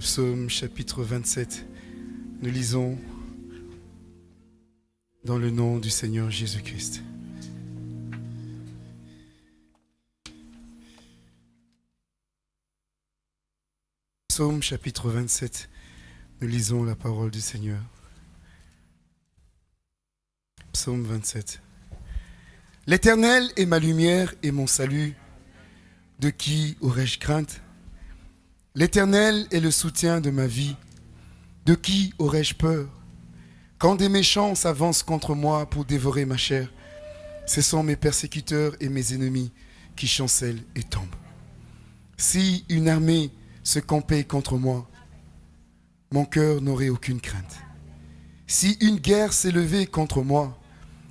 psaume chapitre 27. Nous lisons dans le nom du Seigneur Jésus-Christ. Psaume chapitre 27. Nous lisons la parole du Seigneur. Psaume 27. L'Éternel est ma lumière et mon salut. De qui aurais-je crainte? L'Éternel est le soutien de ma vie. De qui aurais-je peur? Quand des méchants s'avancent contre moi pour dévorer ma chair, ce sont mes persécuteurs et mes ennemis qui chancellent et tombent. Si une armée se campait contre moi, mon cœur n'aurait aucune crainte. Si une guerre s'élevait contre moi,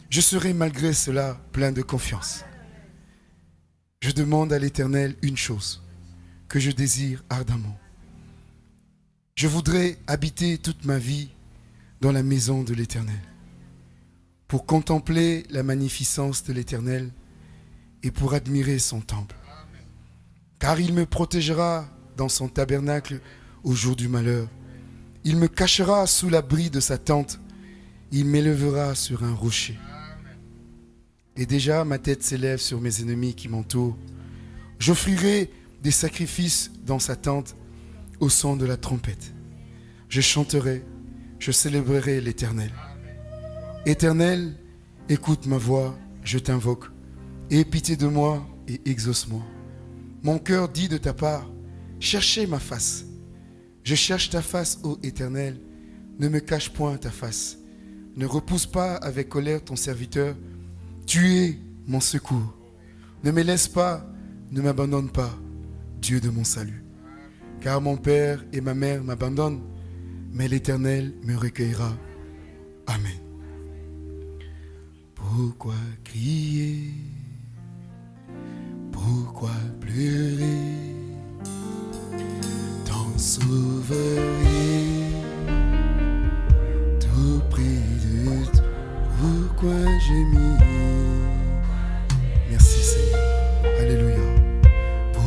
je serai malgré cela plein de confiance. Je demande à l'Éternel une chose que je désire ardemment. Je voudrais habiter toute ma vie dans la maison de l'Éternel, pour contempler la magnificence de l'Éternel et pour admirer son temple. Car il me protégera dans son tabernacle au jour du malheur. Il me cachera sous l'abri de sa tente. Il m'élèvera sur un rocher. Et déjà ma tête s'élève sur mes ennemis qui m'entourent. J'offrirai des sacrifices dans sa tente au son de la trompette. Je chanterai, je célébrerai l'Éternel. Éternel, écoute ma voix, je t'invoque. Aie pitié de moi et exauce-moi. Mon cœur dit de ta part, cherchez ma face. Je cherche ta face, ô Éternel. Ne me cache point ta face. Ne repousse pas avec colère ton serviteur. Tu es mon secours. Ne me laisse pas, ne m'abandonne pas, Dieu de mon salut. Car mon père et ma mère m'abandonnent, mais l'Éternel me recueillera. Amen. Pourquoi crier? Pourquoi pleurer? T'en sauverai tout près de toi. Pourquoi mis Merci Seigneur. Alléluia.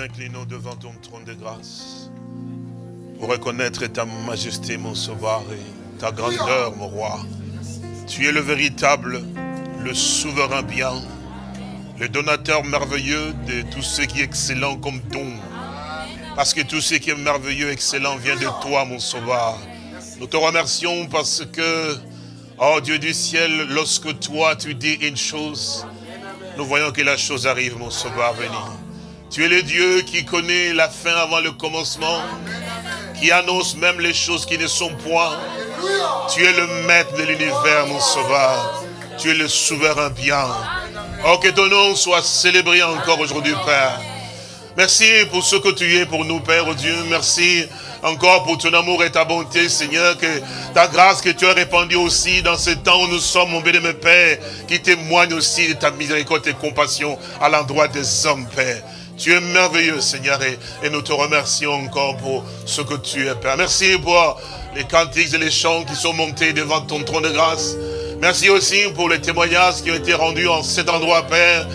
Inclinons devant ton trône de grâce pour reconnaître ta majesté, mon sauveur, et ta grandeur, mon roi. Tu es le véritable, le souverain bien, le donateur merveilleux de tout ce qui est excellent comme don. Parce que tout ce qui est merveilleux, excellent vient de toi, mon sauveur. Nous te remercions parce que, oh Dieu du ciel, lorsque toi tu dis une chose, nous voyons que la chose arrive, mon sauveur béni. Tu es le Dieu qui connaît la fin avant le commencement, qui annonce même les choses qui ne sont point. Tu es le maître de l'univers, mon sauveur. Tu es le souverain bien. Oh, que ton nom soit célébré encore aujourd'hui, Père. Merci pour ce que tu es pour nous, Père oh Dieu. Merci encore pour ton amour et ta bonté, Seigneur, que ta grâce que tu as répandue aussi dans ce temps où nous sommes, mon béni, Père, qui témoigne aussi de ta miséricorde et compassion à l'endroit des hommes, Père. Tu es merveilleux, Seigneur, et, nous te remercions encore pour ce que tu es, Père. Merci pour les cantiques et les chants qui sont montés devant ton trône de grâce. Merci aussi pour les témoignages qui ont été rendus en cet endroit, Père.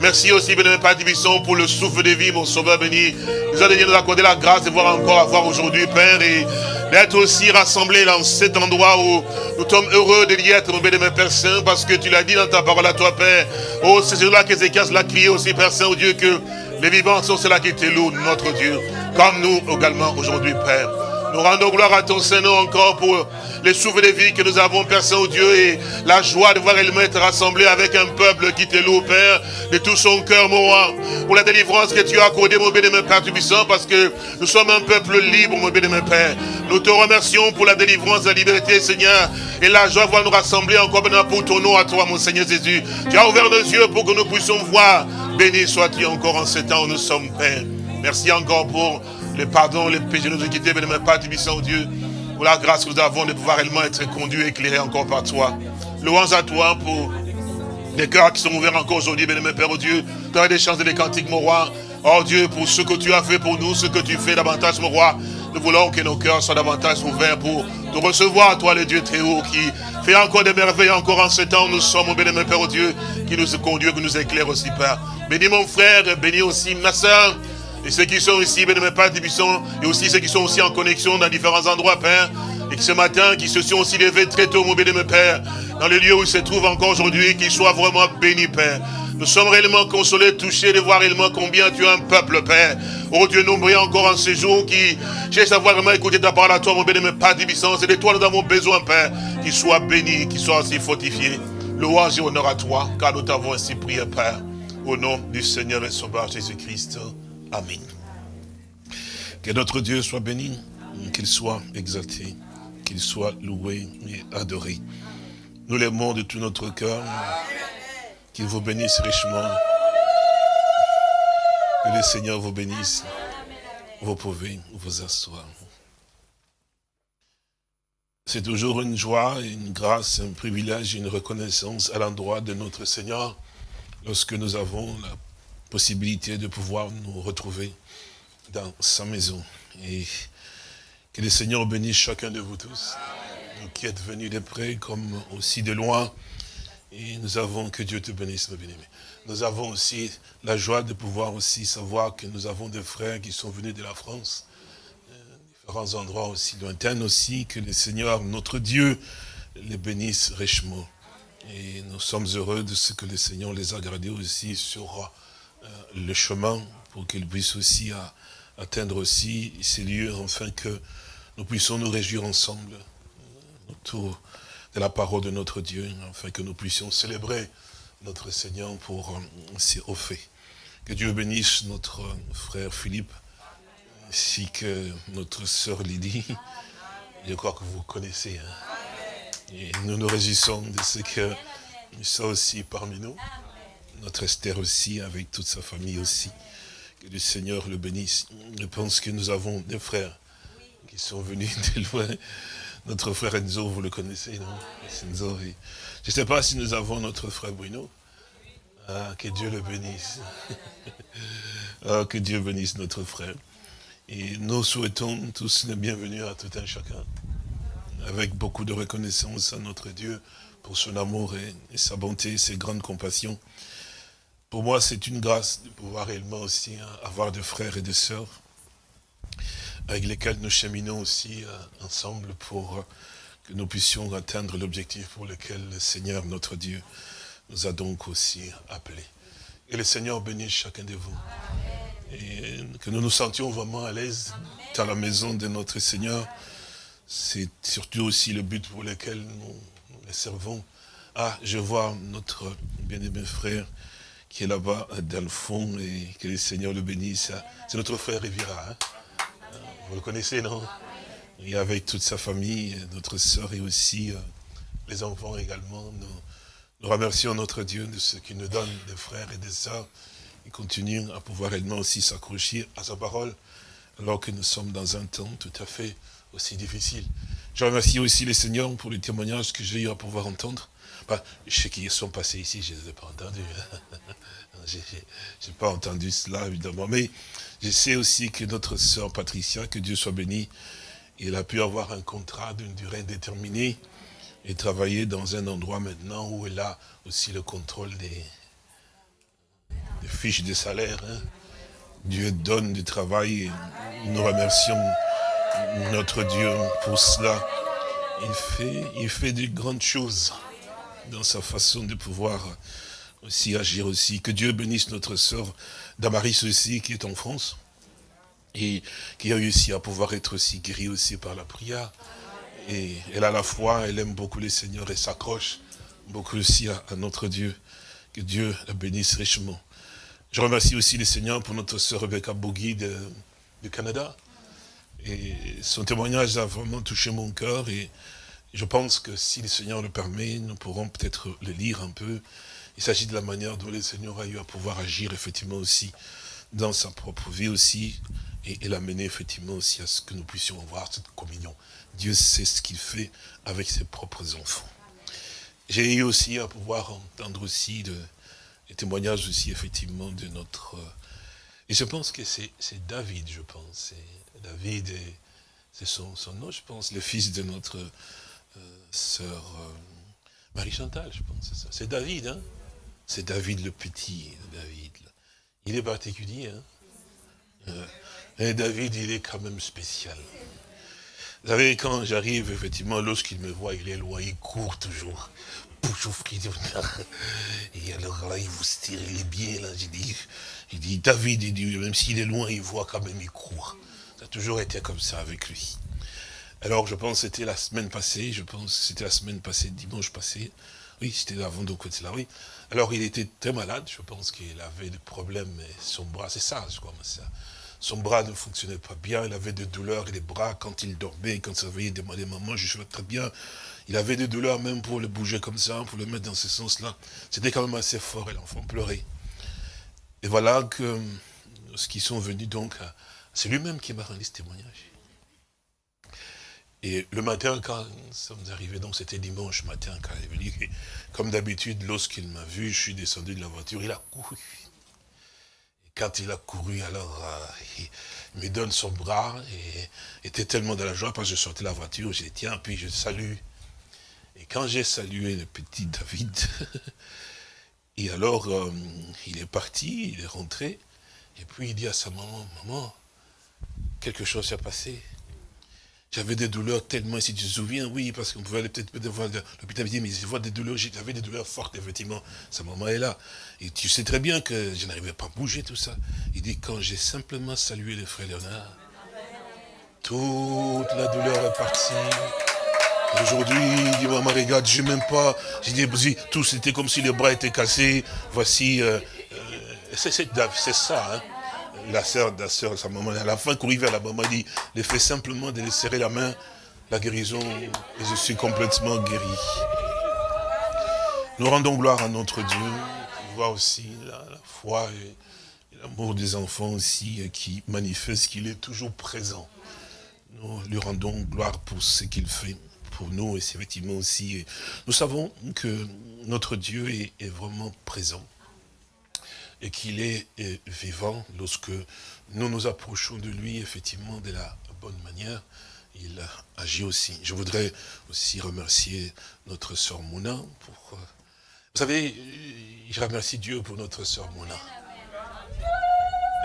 Merci aussi, béni Père Tibisson, pour le souffle de vie, mon sauveur béni. Nous allons nous accorder la grâce de voir encore avoir aujourd'hui, Père, et d'être aussi rassemblés dans cet endroit où nous sommes heureux de y être, mon béni Père Saint, parce que tu l'as dit dans ta parole à toi, Père. Oh, c'est là qu'Ézéchias l'a crié aussi, Père Saint, oh Dieu, que les vivants sont ceux-là qui te louent, notre Dieu, comme nous également aujourd'hui, Père. Nous rendons gloire à ton Seigneur encore pour les souffles de vie que nous avons, Père Saint-Dieu, et la joie de voir elle être rassemblée avec un peuple qui te loue, Père, de tout son cœur, mon roi, pour la délivrance que tu as accordée, mon béni, Père Tubissant, parce que nous sommes un peuple libre, mon béni, Père. Nous te remercions pour la délivrance, la liberté, Seigneur, et la joie de voir nous rassembler encore maintenant pour ton nom à toi, mon Seigneur Jésus. Tu as ouvert nos yeux pour que nous puissions voir. Béni sois-tu encore en ce temps où nous sommes, Père. Merci encore pour le pardon, les péchés nous ont quittés, mais ne pas au Dieu, pour la grâce que nous avons de pouvoir réellement être conduits et éclairés encore par toi. Louange à toi pour les cœurs qui sont ouverts encore aujourd'hui, bien Père, oh Dieu. As des chances de les cantiques, mon roi. Oh Dieu, pour ce que tu as fait pour nous, ce que tu fais davantage, mon roi. Nous voulons que nos cœurs soient davantage ouverts pour te recevoir, toi, le Dieu très haut, qui fait encore des merveilles encore en ce temps nous sommes, mon bien Père, oh Dieu, qui nous conduit, qui nous éclaire aussi, Père. Bénis mon frère, bénis aussi ma soeur, et ceux qui sont ici, béni Père Tibisson, et aussi ceux qui sont aussi en connexion dans différents endroits, Père, et qui ce matin, qui se sont aussi levés très tôt, mon béni Père, dans le lieu où ils se trouvent encore aujourd'hui, qu'ils soient vraiment bénis, Père. Nous sommes réellement consolés, touchés de voir réellement combien tu as un peuple, Père. Oh Dieu, nous brillons encore en ce jour qui cherche à vraiment écouter ta parole à toi, mon béni Père Tibisson. C'est de toi nous avons besoin, Père, qu'il soit béni, qu'il soit aussi fortifié. Louange et honneur à toi, car nous t'avons ainsi prié, Père. Au nom du Seigneur et Sauveur Jésus-Christ. Amen. Que notre Dieu soit béni, qu'il soit exalté, qu'il soit loué et adoré. Nous l'aimons de tout notre cœur. Qu'il vous bénisse richement. Que le Seigneur vous bénisse. Vous pouvez vous asseoir. C'est toujours une joie, une grâce, un privilège, une reconnaissance à l'endroit de notre Seigneur lorsque nous avons la possibilité de pouvoir nous retrouver dans sa maison. Et que le Seigneur bénisse chacun de vous tous, qui êtes venus de près comme aussi de loin. Et nous avons, que Dieu te bénisse, mes bien-aimés. Nous avons aussi la joie de pouvoir aussi savoir que nous avons des frères qui sont venus de la France, euh, différents endroits aussi lointains aussi, que le Seigneur, notre Dieu, les bénisse richement. Et nous sommes heureux de ce que le Seigneur les a gardés aussi sur le chemin pour qu'ils puissent aussi atteindre aussi ces lieux, afin que nous puissions nous réjouir ensemble euh, autour de la parole de notre Dieu, afin que nous puissions célébrer notre Seigneur pour ses hauts faits. Que Dieu bénisse notre frère Philippe, ainsi que notre sœur Lydie. Je crois que vous connaissez. Hein. Et nous nous réjouissons de ce que sommes aussi parmi nous notre Esther aussi, avec toute sa famille aussi. Que le Seigneur le bénisse. Je pense que nous avons des frères qui sont venus de loin. Notre frère Enzo, vous le connaissez, non? Enzo, Je ne sais pas si nous avons notre frère Bruno. Ah, que Dieu le bénisse. ah, que Dieu bénisse notre frère. Et nous souhaitons tous le bienvenue à tout un chacun. Avec beaucoup de reconnaissance à notre Dieu pour son amour et sa bonté, ses grandes compassions. Pour moi, c'est une grâce de pouvoir réellement aussi hein, avoir des frères et des sœurs avec lesquels nous cheminons aussi euh, ensemble pour euh, que nous puissions atteindre l'objectif pour lequel le Seigneur, notre Dieu, nous a donc aussi appelés. Et le Seigneur bénisse chacun de vous. Et que nous nous sentions vraiment à l'aise dans la maison de notre Seigneur. C'est surtout aussi le but pour lequel nous, nous les servons. Ah, je vois notre bien-aimé frère qui est là-bas dans le fond et que le Seigneur le bénisse. C'est notre frère Rivira. Hein. Vous le connaissez, non? Et avec toute sa famille, notre sœur et aussi euh, les enfants également. Nous, remercions notre Dieu de ce qu'il nous donne des frères et des sœurs qui continuent à pouvoir également aussi s'accrocher à sa parole alors que nous sommes dans un temps tout à fait aussi difficile. Je remercie aussi les seigneurs pour les témoignages que j'ai eu à pouvoir entendre. Je sais qu'ils sont passés ici, je ne les ai pas entendus. je n'ai pas entendu cela, évidemment. Mais je sais aussi que notre sœur Patricia, que Dieu soit béni, il a pu avoir un contrat d'une durée déterminée et travailler dans un endroit maintenant où elle a aussi le contrôle des, fiches de salaire. Hein. Dieu donne du travail et nous remercions notre Dieu pour cela. Il fait, il fait de grandes choses dans sa façon de pouvoir aussi agir aussi. Que Dieu bénisse notre sœur Damaris aussi, qui est en France, et qui a réussi à pouvoir être aussi guérie aussi par la prière. Et elle a la foi, elle aime beaucoup les seigneurs et s'accroche beaucoup aussi à, notre Dieu. Que Dieu la bénisse richement. Je remercie aussi les seigneurs pour notre sœur Rebecca Bogui du Canada. Et son témoignage a vraiment touché mon cœur et je pense que si le Seigneur le permet, nous pourrons peut-être le lire un peu. Il s'agit de la manière dont le Seigneur a eu à pouvoir agir effectivement aussi dans sa propre vie aussi et, l'amener effectivement aussi à ce que nous puissions avoir cette communion. Dieu sait ce qu'il fait avec ses propres enfants. J'ai eu aussi à pouvoir entendre aussi de, des témoignages aussi effectivement de notre... Et je pense que c'est David, je pense. David, c'est son, nom, je pense, le fils de notre euh, sœur euh, Marie-Chantal, je pense, c'est ça. C'est David, hein C'est David le petit, David. Il est particulier, hein euh, Et David, il est quand même spécial. Vous savez, quand j'arrive, effectivement, lorsqu'il me voit, il est loin, il court toujours. Et alors là, il vous tire, est bien, là, j'ai il dit, David, il dit, même s'il est loin, il voit quand même, il court. Ça a toujours été comme ça avec lui. Alors, je pense c'était la semaine passée, je pense c'était la semaine passée, dimanche passé. Oui, c'était avant de côté là, oui. Alors, il était très malade, je pense qu'il avait des problèmes, son bras, c'est ça, je crois, ça. Son bras ne fonctionnait pas bien, il avait des douleurs et des bras quand il dormait, quand il se réveillait, il demandait maman, je suis très bien. Il avait des douleurs même pour le bouger comme ça, pour le mettre dans ce sens-là. C'était quand même assez fort et l'enfant pleurait. Et voilà que ce qui sont venus donc, c'est lui-même qui m'a rendu ce témoignage. Et le matin, quand nous sommes arrivés, donc c'était dimanche matin, quand il est venu, comme d'habitude, lorsqu'il m'a vu, je suis descendu de la voiture, il a couru. Et quand il a couru, alors, euh, il me donne son bras, et était tellement dans la joie, parce que je sortais de la voiture, j'ai dit, tiens, puis je salue. Et quand j'ai salué le petit David, et alors, euh, il est parti, il est rentré, et puis il dit à sa maman, maman, quelque chose s'est passé. J'avais des douleurs tellement, si tu te souviens, oui, parce qu'on pouvait aller peut-être voir l'hôpital, mais je vois des douleurs, j'avais des douleurs fortes, effectivement. Sa maman est là. Et tu sais très bien que je n'arrivais pas à bouger, tout ça. Il dit, quand j'ai simplement salué le frère Léonard, toute la douleur est partie. Aujourd'hui, il dit, maman, regarde, je même pas. J'ai dit, tout c'était comme si les bras étaient cassés. Voici, euh, euh, c'est ça, hein la sœur, la sœur, sa maman, à la fin, courir vers la maman, dit, le fait simplement de lui serrer la main, la guérison, et je suis complètement guéri. Nous rendons gloire à notre Dieu, voit aussi la, foi et, l'amour des enfants aussi, qui manifeste qu'il est toujours présent. Nous lui rendons gloire pour ce qu'il fait pour nous, et c'est effectivement aussi, nous savons que notre Dieu est vraiment présent et qu'il est vivant lorsque nous nous approchons de lui, effectivement, de la bonne manière, il agit aussi. Je voudrais aussi remercier notre sœur Mouna. Euh, vous savez, je remercie Dieu pour notre sœur Mouna.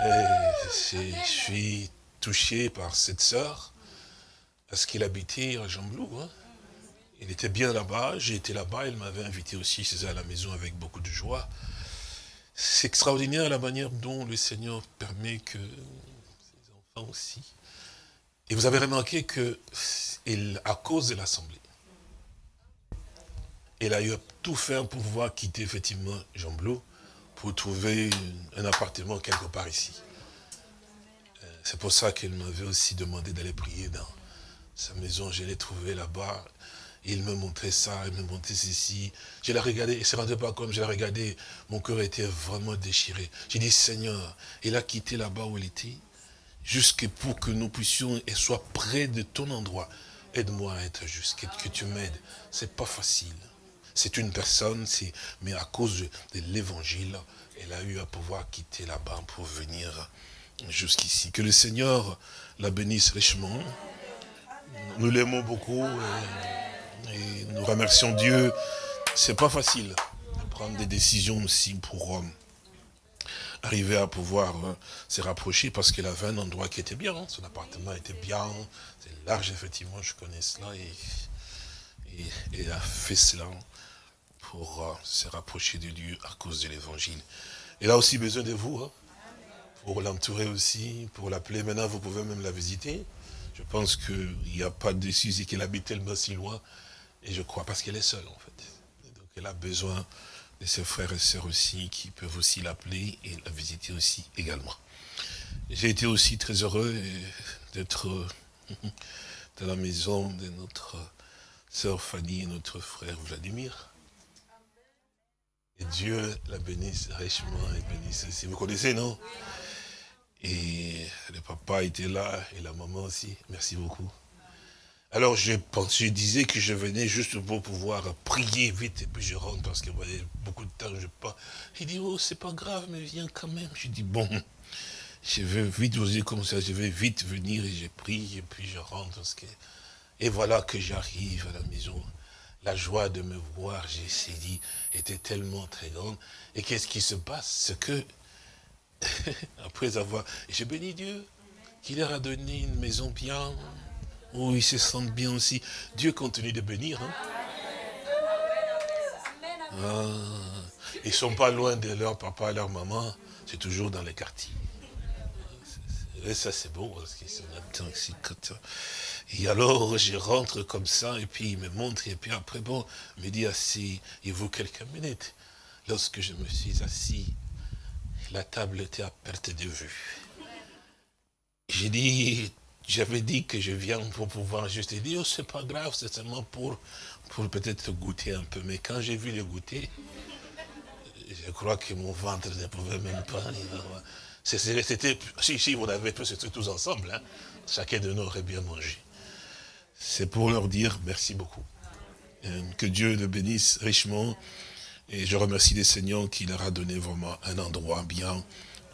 je suis touché par cette sœur, parce qu'il habitait à Jamblou. Hein. Il était bien là-bas, j'ai été là-bas, il m'avait invité aussi chez à la maison avec beaucoup de joie. C'est extraordinaire la manière dont le Seigneur permet que ses enfants aussi. Et vous avez remarqué que, à cause de l'Assemblée, elle a eu tout faire pour pouvoir quitter effectivement Jean Blot pour trouver un appartement quelque part ici. Euh, c'est pour ça qu'elle m'avait aussi demandé d'aller prier dans, Sa maison, je l'ai trouvée là-bas. Il me montrait ça, il me montrait ceci. Je l'ai regardé, et se rendait pas comme je l'ai regardé. Mon cœur était vraiment déchiré. J'ai dit, Seigneur, il a quitté là-bas où il était, jusque pour que nous puissions et soit près de ton endroit. Aide-moi à être juste, que, tu m'aides. C'est pas facile. C'est une personne, mais à cause de l'évangile, elle a eu à pouvoir quitter là-bas pour venir jusqu'ici. Que le Seigneur la bénisse richement. Nous l'aimons beaucoup nous remercions Dieu. C'est pas facile de prendre des décisions aussi pour euh, arriver à pouvoir euh, se rapprocher parce qu'il avait un endroit qui était bien. Hein. Son appartement était bien, c'est large effectivement, je connais cela et, il a fait cela pour euh, se rapprocher de Dieu à cause de l'évangile. Il a aussi besoin de vous, hein, pour l'entourer aussi, pour l'appeler. Maintenant, vous pouvez même la visiter. Je pense qu'il n'y a pas de souci qu'elle habite tellement si loin. Et je crois parce qu'elle est seule, en fait. Donc, elle a besoin de ses frères et sœurs aussi, qui peuvent aussi l'appeler et la visiter aussi également. J'ai été aussi très heureux d'être dans la maison de notre sœur Fanny et notre frère Vladimir. Et Dieu la bénisse richement et bénisse aussi. Vous connaissez, non? Et le papa était là et la maman aussi. Merci beaucoup. Alors je pensais, je disais que je venais juste pour pouvoir prier vite et puis je rentre parce que vous voyez, beaucoup de temps je pas. Il dit, oh c'est pas grave, mais viens quand même. Je dis, bon, je vais vite vous dire comme ça, je vais vite venir et je prie et puis je rentre. Parce que... Et voilà que j'arrive à la maison la joie de me voir, j'ai dit, était tellement très grande. Et qu'est-ce qui se passe? C'est que, après avoir... J'ai béni Dieu, qu'il leur a donné une maison bien, où ils se sentent bien aussi. Dieu continue de bénir. Hein? Ah, ils ne sont pas loin de leur papa leur maman, c'est toujours dans les quartiers. Et ça c'est beau, parce qu'ils sont et alors, je rentre comme ça, et puis il me montre, et puis après, bon, il me dit assis, il vaut quelques minutes. Lorsque je me suis assis, la table était à perte de vue. J'ai dit, j'avais dit que je viens pour pouvoir juste dire, oh, c'est pas grave, c'est seulement pour, pour peut-être goûter un peu. Mais quand j'ai vu le goûter, je crois que mon ventre ne pouvait même pas. C'était, si, si, vous avez tous, tous ensemble, hein. chacun de nous aurait bien mangé c'est pour leur dire merci beaucoup. Euh, que Dieu le bénisse richement. Et je remercie les seigneurs qui leur a donné vraiment un endroit bien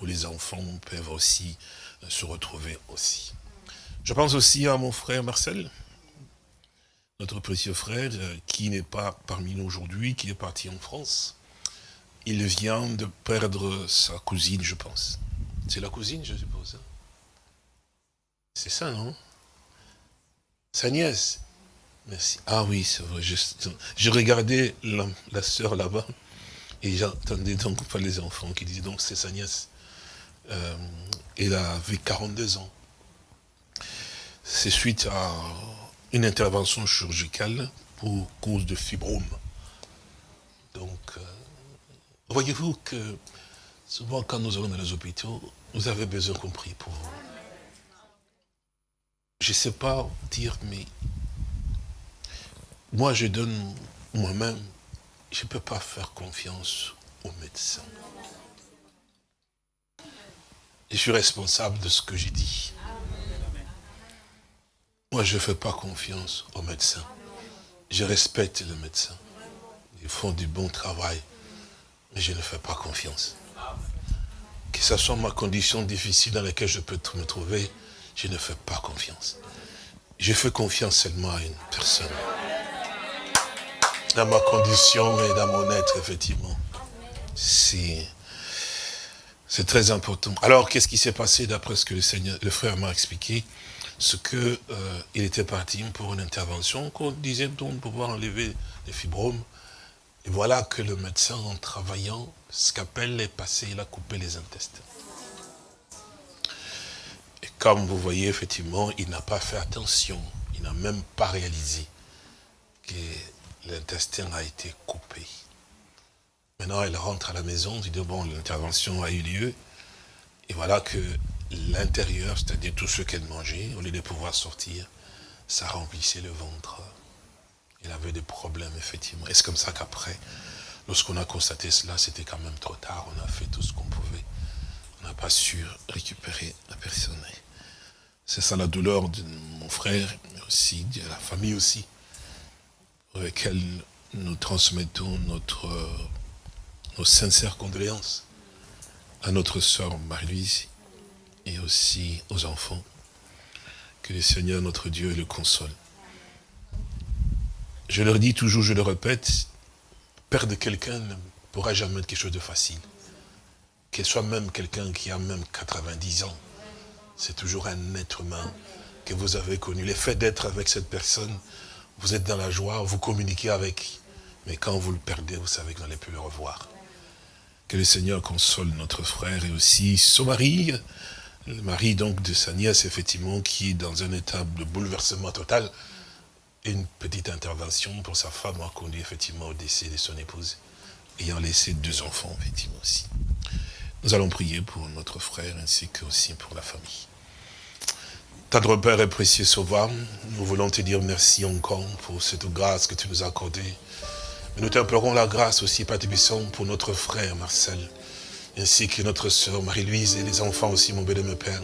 où les enfants peuvent aussi se retrouver aussi. Je pense aussi à mon frère Marcel, notre précieux frère, euh, qui n'est pas parmi nous aujourd'hui, qui est parti en France. Il vient de perdre sa cousine, je pense. C'est la cousine, je suppose. Hein. C'est ça, non? Sa nièce. Merci. Ah oui, c'est vrai. Je, regardais la, sœur là-bas et j'entendais donc pas les enfants qui disaient donc c'est sa nièce. Euh, elle avait 42 ans. C'est suite à une intervention chirurgicale pour cause de fibrome. Donc, euh, voyez-vous que souvent quand nous allons dans les hôpitaux, vous avez besoin compris pour vous je ne sais pas dire, mais moi je donne moi-même, je ne peux pas faire confiance aux médecins. Je suis responsable de ce que j'ai dit. Moi, je ne fais pas confiance aux médecins. Je respecte les médecins. Ils font du bon travail, mais je ne fais pas confiance. Que ce soit ma condition difficile dans laquelle je peux me trouver, je ne fais pas confiance. Je fais confiance seulement à une personne. Dans ma condition et dans mon être, effectivement. C'est très important. Alors, qu'est-ce qui s'est passé d'après ce que le frère m'a expliqué? Ce qu'il euh, était parti pour une intervention qu'on disait donc pouvoir enlever les fibromes. Et voilà que le médecin, en travaillant, ce qu'appelle est passé, il a coupé les intestins. Comme vous voyez, effectivement, il n'a pas fait attention. Il n'a même pas réalisé que l'intestin a été coupé. Maintenant, elle rentre à la maison, il dit, bon, l'intervention a eu lieu. Et voilà que l'intérieur, c'est-à-dire tout ce qu'elle mangeait, au lieu de pouvoir sortir, ça remplissait le ventre. Il avait des problèmes, effectivement. Et c'est comme ça qu'après, lorsqu'on a constaté cela, c'était quand même trop tard. On a fait tout ce qu'on pouvait. On n'a pas su récupérer la personne. C'est ça la douleur de mon frère, mais aussi de la famille aussi, pour laquelle nous transmettons notre, nos sincères condoléances à notre sœur Marie-Louise et aussi aux enfants. Que le Seigneur, notre Dieu, le console. Je leur dis toujours, je le répète, perdre quelqu'un ne pourra jamais être quelque chose de facile. Qu'elle soit même quelqu'un qui a même 90 ans, c'est toujours un être humain que vous avez connu. Le fait d'être avec cette personne, vous êtes dans la joie, vous communiquez avec. Mais quand vous le perdez, vous savez que vous n'allez plus le revoir. Que le Seigneur console notre frère et aussi son mari, le mari donc de sa nièce, effectivement, qui est dans un état de bouleversement total. Une petite intervention pour sa femme a conduit effectivement au décès de son épouse, ayant laissé deux enfants, effectivement, aussi. Nous allons prier pour notre frère ainsi que aussi pour la famille. Tendre Père et précieux Sauveur, nous voulons te dire merci encore pour cette grâce que tu nous as accordée. Mais nous t'implorons la grâce aussi, Père pour notre frère Marcel, ainsi que notre sœur Marie-Louise et les enfants aussi, mon bénémoine Père.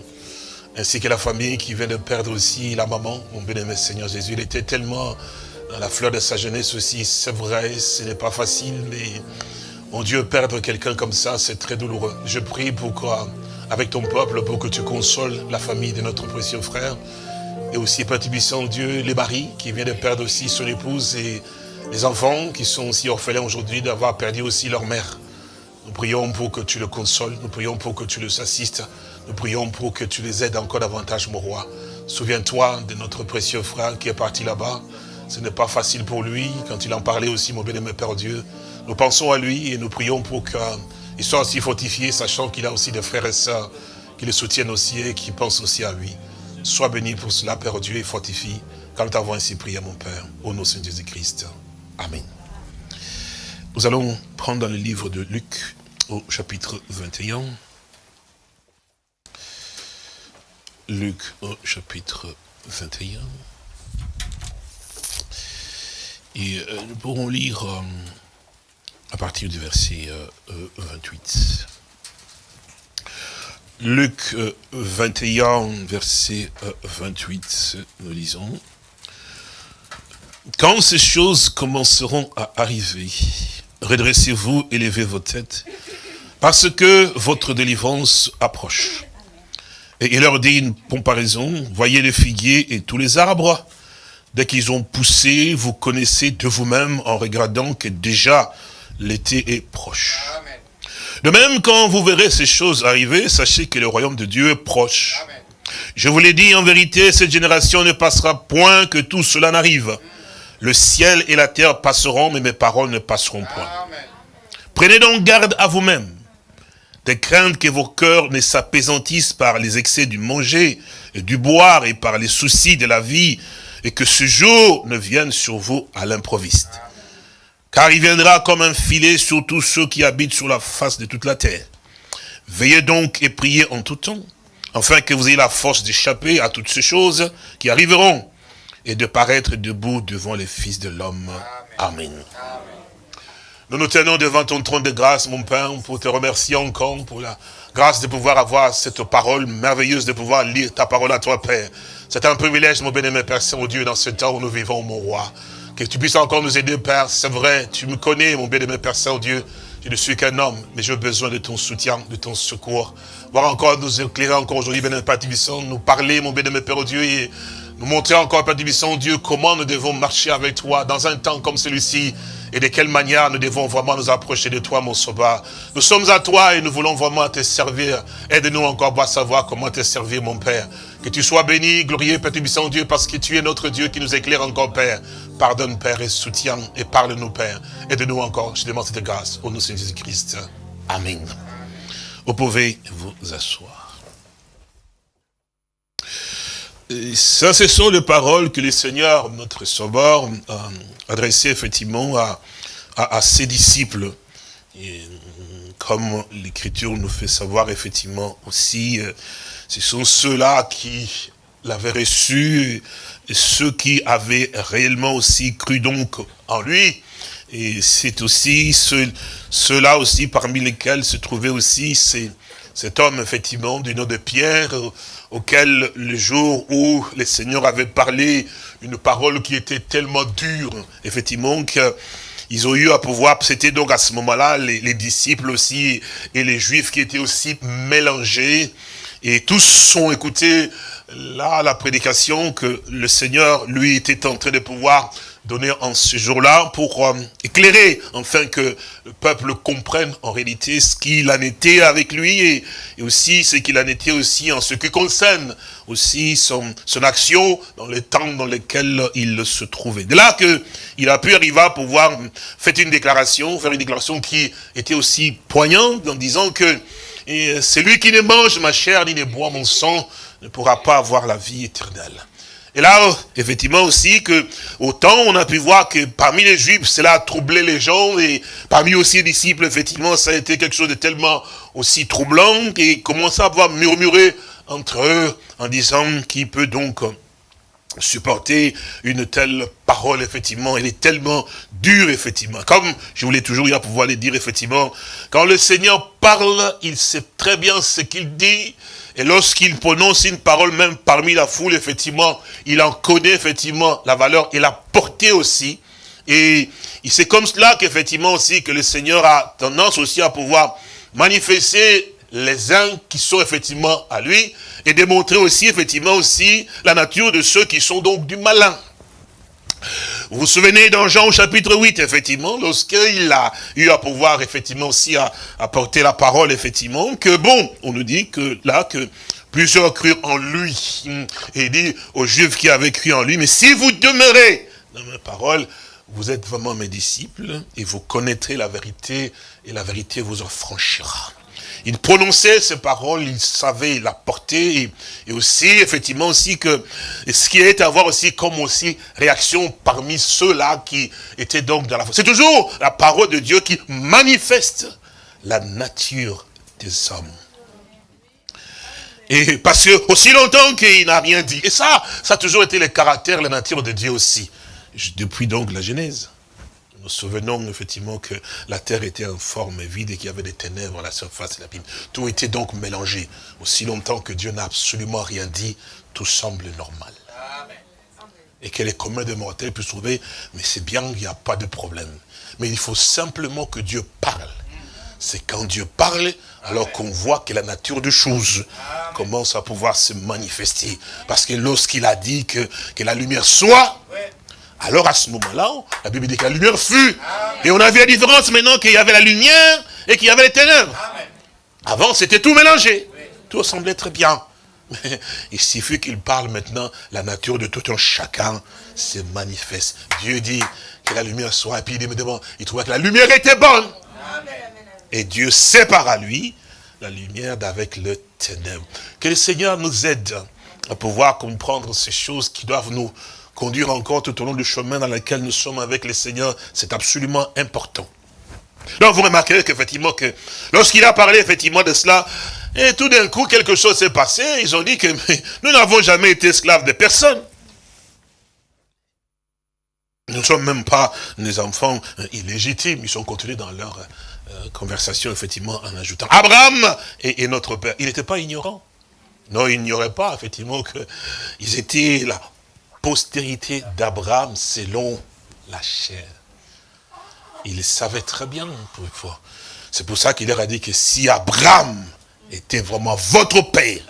Ainsi que la famille qui vient de perdre aussi la maman, mon bénémoine Seigneur Jésus. Il était tellement dans la fleur de sa jeunesse aussi, c'est vrai, ce n'est pas facile, mais mon Dieu, perdre quelqu'un comme ça, c'est très douloureux. Je prie pour quoi avec ton peuple, pour que tu consoles la famille de notre précieux frère. Et aussi, Père Dieu, les maris qui vient de perdre aussi son épouse et les enfants qui sont aussi orphelins aujourd'hui d'avoir perdu aussi leur mère. Nous prions pour que tu le consoles, nous prions pour que tu les assistes, nous prions pour que tu les aides encore davantage, mon roi. Souviens-toi de notre précieux frère qui est parti là-bas. Ce n'est pas facile pour lui, quand il en parlait aussi, mon bien-aimé Père Dieu. Nous pensons à lui et nous prions pour qu'il soit aussi fortifié, sachant qu'il a aussi des frères et sœurs qui le soutiennent aussi et qui pensent aussi à lui. Sois béni pour cela, Père Dieu, et fortifie, comme tu avons ainsi prié, mon Père, au nom de Jésus-Christ. Amen. Nous allons prendre dans le livre de Luc au chapitre 21. Luc au chapitre 21. Et euh, nous pourrons lire euh, à partir du verset 28. Euh, Luc 21, verset 28, nous lisons. Quand ces choses commenceront à arriver, redressez-vous, élevez vos têtes, parce que votre délivrance approche. Et il leur dit une comparaison, voyez les figuiers et tous les arbres, dès qu'ils ont poussé, vous connaissez de vous-même en regardant que déjà l'été est proche. De même, quand vous verrez ces choses arriver, sachez que le royaume de Dieu est proche. Je vous l'ai dit, en vérité, cette génération ne passera point que tout cela n'arrive. Le ciel et la terre passeront, mais mes paroles ne passeront point. Prenez donc garde à vous-même, de craindre que vos cœurs ne s'apaisantissent par les excès du manger et du boire et par les soucis de la vie, et que ce jour ne vienne sur vous à l'improviste. Car il viendra comme un filet sur tous ceux qui habitent sur la face de toute la terre. Veillez donc et priez en tout temps, afin que vous ayez la force d'échapper à toutes ces choses qui arriveront et de paraître debout devant les fils de l'homme. Amen. Nous nous tenons devant ton trône de grâce, mon Père, pour te remercier encore pour la grâce de pouvoir avoir cette parole merveilleuse, de pouvoir lire ta parole à toi, Père. C'est un privilège, mon bien-aimé Père Saint-Dieu, dans ce temps où nous vivons, mon roi. Que tu puisses encore nous aider, Père. C'est vrai, tu me connais, mon bien-aimé Père Saint-Dieu. Je ne suis qu'un homme, mais j'ai besoin de ton soutien, de ton secours. Voir encore nous éclairer encore aujourd'hui, bien-aimé Père nous parler, mon bien-aimé Père Dieu, et nous montrer encore, Père Dieu, comment nous devons marcher avec toi dans un temps comme celui-ci et de quelle manière nous devons vraiment nous approcher de toi, mon sauveur. Nous sommes à toi et nous voulons vraiment te servir. Aide-nous encore à savoir comment te servir, mon Père. Que tu sois béni, glorieux, Père Dieu, parce que tu es notre Dieu qui nous éclaire encore, Père. Pardonne, Père, et soutiens, et parle-nous, Père. Aide-nous encore, je demande cette grâce, au nom de Jésus-Christ. Amen. Vous pouvez vous asseoir. Ça, ce sont les paroles que le Seigneur, notre Sauveur, a adressées effectivement à, à, ses disciples. Et, comme l'Écriture nous fait savoir effectivement aussi, euh, ce sont ceux-là qui l'avaient reçu, ceux qui avaient réellement aussi cru donc en lui. Et c'est aussi ceux-là aussi parmi lesquels se trouvait aussi cet homme, effectivement, du nom de Pierre, auquel le jour où le Seigneur avait parlé une parole qui était tellement dure, effectivement, qu'ils ont eu à pouvoir, c'était donc à ce moment-là, les, les, disciples aussi, et les juifs qui étaient aussi mélangés, et tous ont écouté là la prédication que le Seigneur, lui, était en train de pouvoir donné en ce jour-là pour euh, éclairer, afin que le peuple comprenne en réalité ce qu'il en était avec lui et, aussi ce qu'il en était aussi en ce qui concerne aussi son, son action dans les temps dans lesquels il se trouvait. De là qu'il a pu arriver à pouvoir faire une déclaration, faire une déclaration qui était aussi poignante en disant que celui qui ne mange ma chair ni ne boit mon sang ne pourra pas avoir la vie éternelle. Et là, effectivement aussi, que autant on a pu voir que parmi les juifs, cela a troublé les gens, et parmi aussi les disciples, effectivement, ça a été quelque chose de tellement aussi troublant, qu'ils commençaient à pouvoir murmurer entre eux, en disant qui peut donc supporter une telle parole, effectivement, elle est tellement dure, effectivement. Comme je voulais toujours y pouvoir les dire, effectivement, quand le Seigneur parle, il sait très bien ce qu'il dit, et lorsqu'il prononce une parole, même parmi la foule, effectivement, il en connaît effectivement la valeur et la portée aussi. Et c'est comme cela qu'effectivement aussi que le Seigneur a tendance aussi à pouvoir manifester les uns qui sont effectivement à lui et démontrer aussi effectivement aussi la nature de ceux qui sont donc du malin. Vous vous souvenez dans Jean au chapitre 8, effectivement, lorsqu'il a eu à pouvoir, effectivement, aussi apporter la parole, effectivement, que bon, on nous dit que là, que plusieurs crurent en lui. Et il dit aux Juifs qui avaient cru en lui, mais si vous demeurez dans mes paroles, vous êtes vraiment mes disciples, et vous connaîtrez la vérité, et la vérité vous en franchira il prononçait ces paroles, il savait la portée, et, aussi, effectivement, aussi que ce qui est à voir aussi comme aussi réaction parmi ceux-là qui étaient donc dans la foi. C'est toujours la parole de Dieu qui manifeste la nature des hommes. Et parce que aussi longtemps qu'il n'a rien dit. Et ça, ça a toujours été le caractère, la nature de Dieu aussi. Depuis donc la Genèse. Nous souvenons effectivement que la terre était en forme vide et qu'il y avait des ténèbres à la surface de l'abîme. Tout était donc mélangé. Aussi longtemps que Dieu n'a absolument rien dit, tout semble normal. Et que les communs des mortels puissent trouver, mais c'est bien, il n'y a pas de problème. Mais il faut simplement que Dieu parle. C'est quand Dieu parle, alors qu'on voit que la nature des choses commence à pouvoir se manifester. Parce que lorsqu'il a dit que, que la lumière soit, alors à ce moment-là, la Bible dit que la lumière fut. Et on a vu la différence maintenant qu'il y avait la lumière et qu'il y avait les ténèbres. Avant, c'était tout mélangé. Tout semblait très bien. Mais il suffit qu'il parle maintenant, la nature de tout un chacun se manifeste. Dieu dit que la lumière soit, et puis il, dit, il trouvait que la lumière était bonne. Et Dieu sépare à lui la lumière d'avec le ténèbre. Que le Seigneur nous aide à pouvoir comprendre ces choses qui doivent nous conduire encore tout au long du chemin dans lequel nous sommes avec le Seigneur, c'est absolument important. Donc vous remarquerez qu'effectivement, que lorsqu'il a parlé effectivement de cela, et tout d'un coup quelque chose s'est passé, ils ont dit que nous n'avons jamais été esclaves de personne. Nous ne sommes même pas des enfants euh, illégitimes, ils sont continués dans leur euh, conversation effectivement en ajoutant Abraham est, notre père. Il n'était pas ignorant. Non, il n'ignorait pas effectivement qu'ils étaient là postérité d'Abraham selon la chair. Il savait très bien, C'est pour ça qu'il leur a dit que si Abraham était vraiment votre père,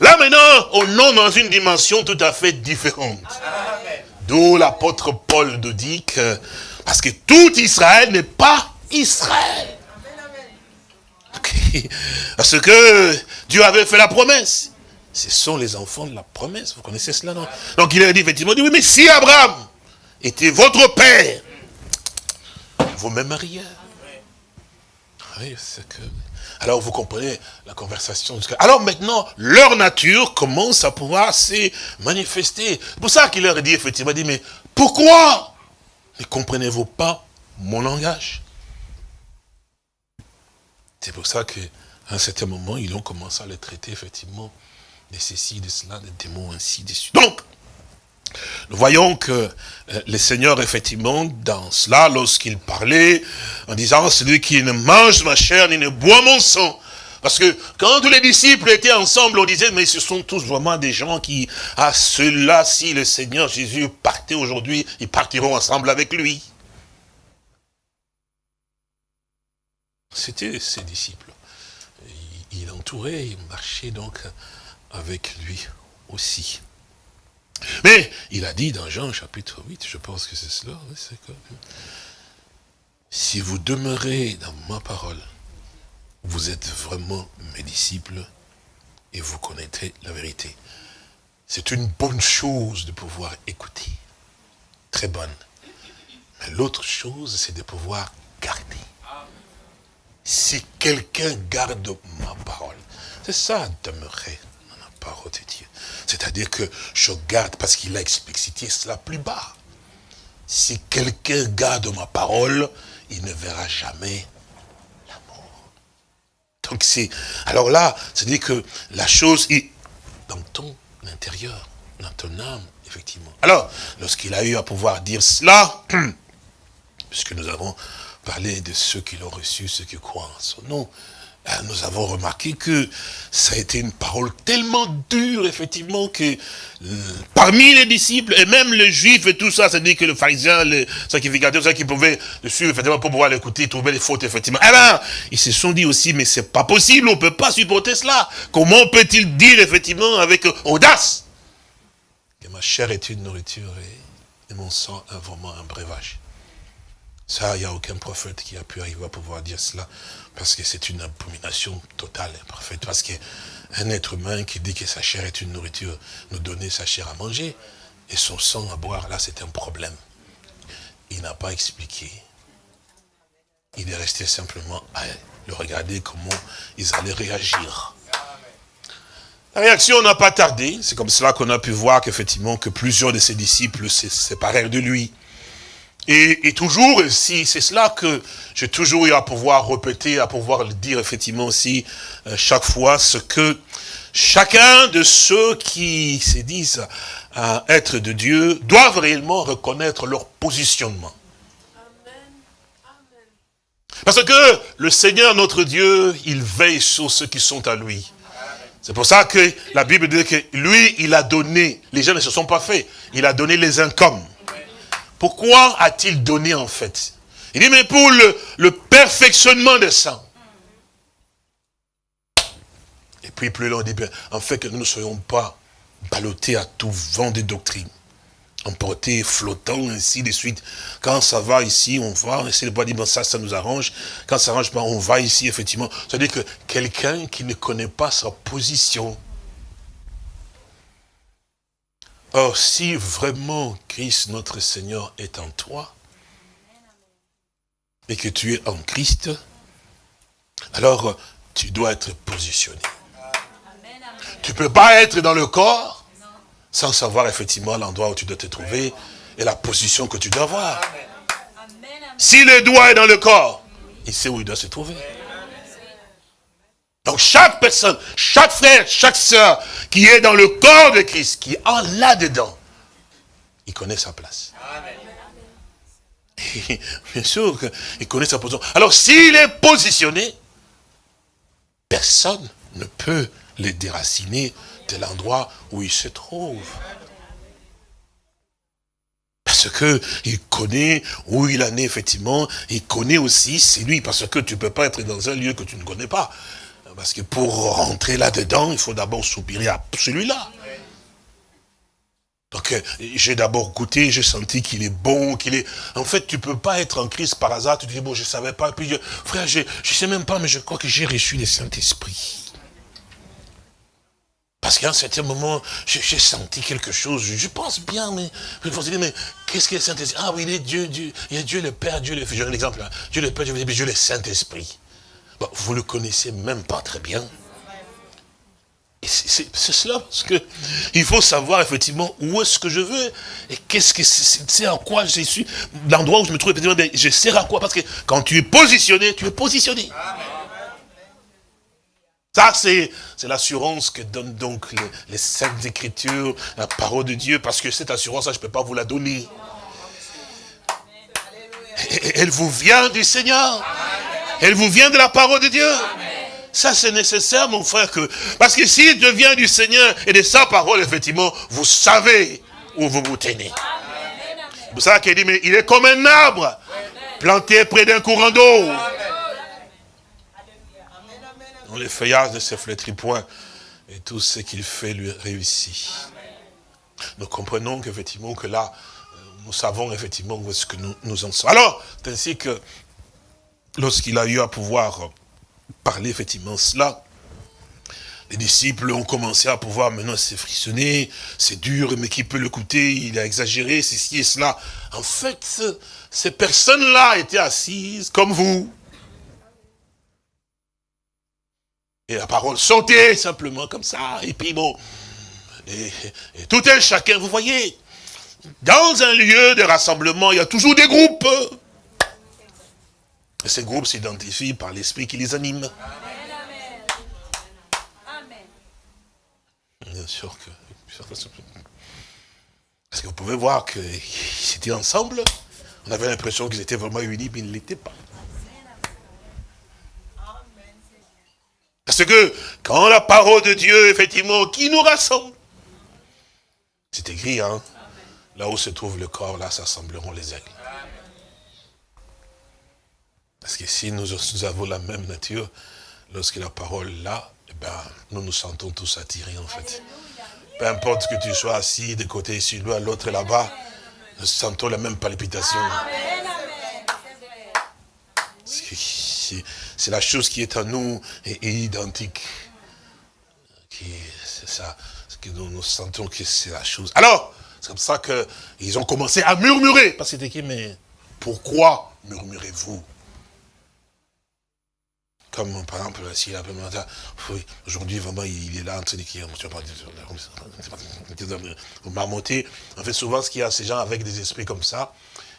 là maintenant, on est dans une dimension tout à fait différente. D'où l'apôtre Paul nous dit que, parce que tout Israël n'est pas Israël. Parce que Dieu avait fait la promesse. Ce sont les enfants de la promesse. Vous connaissez cela, non? Donc il a dit effectivement, oui, mais si Abraham était votre père, vous c'est que... Alors vous comprenez la conversation. Alors maintenant, leur nature commence à pouvoir se manifester. C'est pour ça qu'il leur dit effectivement, dit, mais pourquoi ne comprenez-vous pas mon langage? C'est pour ça qu'à un certain moment, ils ont commencé à le traiter effectivement de ceci, de cela, des démons, ainsi de suite. Donc, nous voyons que euh, le Seigneur, effectivement, dans cela, lorsqu'il parlait, en disant, celui qui ne mange ma chair, ni ne boit mon sang, parce que quand tous les disciples étaient ensemble, on disait, mais ce sont tous vraiment des gens qui, à ceux-là, si le Seigneur Jésus partait aujourd'hui, ils partiront ensemble avec lui. C'était ses disciples. Il, entourait, il marchait donc avec lui aussi. Mais il a dit dans Jean chapitre 8, je pense que c'est cela, si vous demeurez dans ma parole, vous êtes vraiment mes disciples et vous connaîtrez la vérité. C'est une bonne chose de pouvoir écouter. Très bonne. Mais l'autre chose, c'est de pouvoir garder. Si quelqu'un garde ma parole, c'est ça, demeurer parole de Dieu. C'est-à-dire que je garde, parce qu'il a explicité cela plus bas. Si quelqu'un garde ma parole, il ne verra jamais donc c'est, alors là, c'est-à-dire que la chose est dans ton intérieur, dans ton âme, effectivement. Alors, lorsqu'il a eu à pouvoir dire cela, puisque nous avons parlé de ceux qui l'ont reçu, ceux qui croient en son nom, nous avons remarqué que ça a été une parole tellement dure, effectivement, que euh, parmi les disciples, et même les juifs et tout ça, c'est-à-dire que le pharisien, le sacrificateur, ceux qui pouvaient le suivre, effectivement, pour pouvoir l'écouter, trouver les fautes, effectivement. Eh ben, ils se sont dit aussi, mais c'est pas possible, on peut pas supporter cela. Comment peut-il dire, effectivement, avec audace, que ma chair est une nourriture et, et mon sang, un, vraiment un breuvage? Ça, il n'y a aucun prophète qui a pu arriver à pouvoir dire cela, parce que c'est une abomination totale parfaite. Parce qu'un être humain qui dit que sa chair est une nourriture, nous donner sa chair à manger, et son sang à boire, là, c'est un problème. Il n'a pas expliqué. Il est resté simplement à le regarder comment ils allaient réagir. La réaction n'a pas tardé. C'est comme cela qu'on a pu voir qu'effectivement, que plusieurs de ses disciples se séparèrent de lui. Et, toujours, si c'est cela que j'ai toujours eu à pouvoir répéter, à pouvoir le dire effectivement aussi euh, chaque fois, ce que chacun de ceux qui se disent être de Dieu doivent réellement reconnaître leur positionnement. Parce que le Seigneur, notre Dieu, il veille sur ceux qui sont à lui. C'est pour ça que la Bible dit que lui, il a donné, les gens ne se sont pas faits, il a donné les incomes. Pourquoi a-t-il donné en fait Il dit, mais pour le, perfectionnement des saints. Et puis plus loin, on dit, en fait que nous ne soyons pas ballottés à tout vent de doctrine emportés, flottants, ainsi de suite. Quand ça va ici, on va, on de pas dire, bon, ça, ça nous arrange. Quand ça arrange pas, on va ici, effectivement. C'est-à-dire que quelqu'un qui ne connaît pas sa position, Or, si vraiment Christ, notre Seigneur, est en toi, et que tu es en Christ, alors tu dois être positionné. Tu ne peux pas être dans le corps sans savoir effectivement l'endroit où tu dois te trouver et la position que tu dois avoir. Si le doigt est dans le corps, il sait où il doit se trouver. Donc chaque personne, chaque frère, chaque soeur qui est dans le corps de Christ, qui est en là-dedans, il connaît sa place. bien sûr qu'il connaît sa position. Alors s'il est positionné, personne ne peut le déraciner de l'endroit où il se trouve. Parce que il connaît où il en est effectivement, il connaît aussi, c'est lui, parce que tu ne peux pas être dans un lieu que tu ne connais pas. Parce que pour rentrer là-dedans, il faut d'abord soupirer à celui-là. Donc euh, j'ai d'abord goûté, j'ai senti qu'il est bon, qu'il est... En fait, tu peux pas être en crise par hasard, tu te dis, bon, je savais pas, puis frère, je ne sais même pas, mais je crois que j'ai reçu le Saint-Esprit. Parce qu'à un certain moment, j'ai senti quelque chose, je, pense bien, mais je mais qu'est-ce que le Saint-Esprit? Ah oui, il est Dieu, Dieu, il est Dieu le Père, Dieu le Fils, j'ai un exemple là, Dieu le Père, Dieu le Dieu le Saint-Esprit vous le connaissez même pas très bien. C'est cela, parce que il faut savoir effectivement où est-ce que je veux et qu'est-ce que c'est à quoi je suis, l'endroit où je me trouve, effectivement, je sers à quoi, parce que quand tu es positionné, tu es positionné. Ça, c'est l'assurance que donnent donc les, saintes écritures, la parole de Dieu, parce que cette assurance, je ne peux pas vous la donner. Elle vous vient du Seigneur. Elle vous vient de la parole de Dieu. Ça, c'est nécessaire, mon frère, que parce que s'il devient du Seigneur et de sa parole, effectivement, vous savez où vous vous tenez. C'est ça qu'il dit, mais il est comme un arbre planté près d'un courant d'eau. Dans les feuillages ne se flétrit point et tout ce qu'il fait lui réussit. Nous comprenons qu'effectivement que là, nous savons effectivement où est-ce que nous, nous en sommes. Alors, ainsi que lorsqu'il a eu à pouvoir parler effectivement cela, les disciples ont commencé à pouvoir maintenant se frissonner, c'est dur, mais qui peut l'écouter, il a exagéré, ceci et cela. En fait, ces personnes-là étaient assises comme vous. Et la parole sautait simplement comme ça, et puis bon, tout un chacun, vous voyez, dans un lieu de rassemblement, il y a toujours des groupes. Et ces groupes s'identifient par l'esprit qui les anime. Bien sûr que... Parce que vous pouvez voir qu'ils étaient ensemble. On avait l'impression qu'ils étaient vraiment unis, mais ils ne l'étaient pas. Parce que quand la parole de Dieu, effectivement, qui nous rassemble, c'est écrit, hein, là où se trouve le corps, là s'assembleront les aigles. Parce que si nous, avons la même nature, lorsque la parole est là, eh ben, nous nous sentons tous attirés en fait. Peu importe que tu sois assis de côté ici, l'autre là-bas, nous sentons la même palpitation. C'est la chose qui est en nous et, identique. C'est ça, que nous, nous sentons que c'est la chose. Alors, c'est comme ça qu'ils ont commencé à murmurer. Parce que c'était qui, mais pourquoi murmurez-vous? Comme par exemple, si la aujourd'hui vraiment il est là en train de vous marmottez. En fait, souvent ce qu'il y a, ces gens avec des esprits comme ça,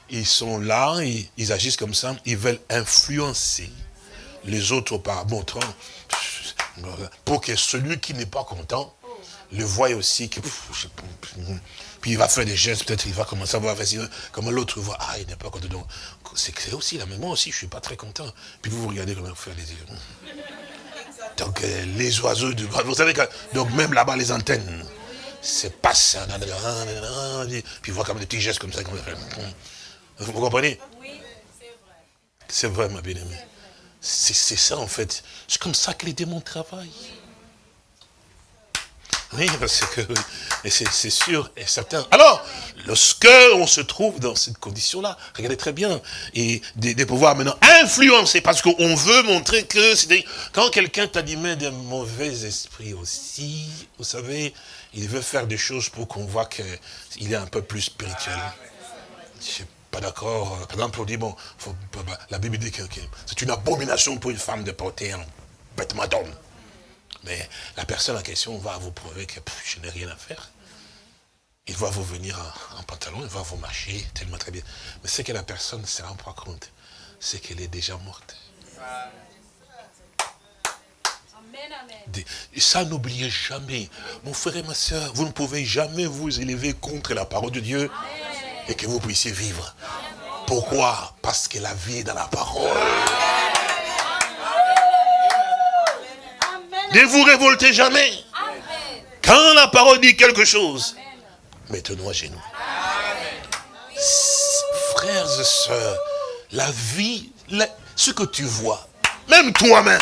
ils sont là, ils, agissent comme ça, ils veulent influencer les autres par montrant, pour que celui qui n'est pas content le voie aussi que puis il va faire des gestes, peut-être il va commencer à voir comment l'autre voit, ah il n'est pas content. C'est aussi là, mais moi aussi je suis pas très content. Puis vous, vous regardez comment vous faites les yeux. Donc euh, les oiseaux, du, vous savez que, donc même là-bas les antennes, c'est pas ça. Puis voit comme des petits gestes comme ça. Vous comprenez? Oui, c'est vrai. C'est vrai ma bien-aimée. C'est ça en fait. C'est comme ça que les démons travaillent. Oui, parce que c'est sûr et certain. Alors, lorsque on se trouve dans cette condition-là, regardez très bien, et de, pouvoir maintenant influencer, parce qu'on veut montrer que, c'est quand quelqu'un t'anime d'un mauvais esprit aussi, vous savez, il veut faire des choses pour qu'on voit qu'il est un peu plus spirituel. Je suis pas d'accord. Par exemple, on dit, bon, la Bible dit que c'est une abomination pour une femme de porter un vêtement d'homme. Mais la personne en question va vous prouver que je n'ai rien à faire. Il va vous venir en, pantalon, il va vous marcher tellement très bien. Mais ce que la personne ne se rend pas compte, c'est qu'elle est déjà morte. Ça, n'oubliez jamais. Mon frère et ma soeur, vous ne pouvez jamais vous élever contre la parole de Dieu et que vous puissiez vivre. Pourquoi? Parce que la vie est dans la parole. Ne vous révoltez jamais. Quand la parole dit quelque chose, mettez-nous à genoux. Frères et sœurs, la vie, ce que tu vois, même toi-même,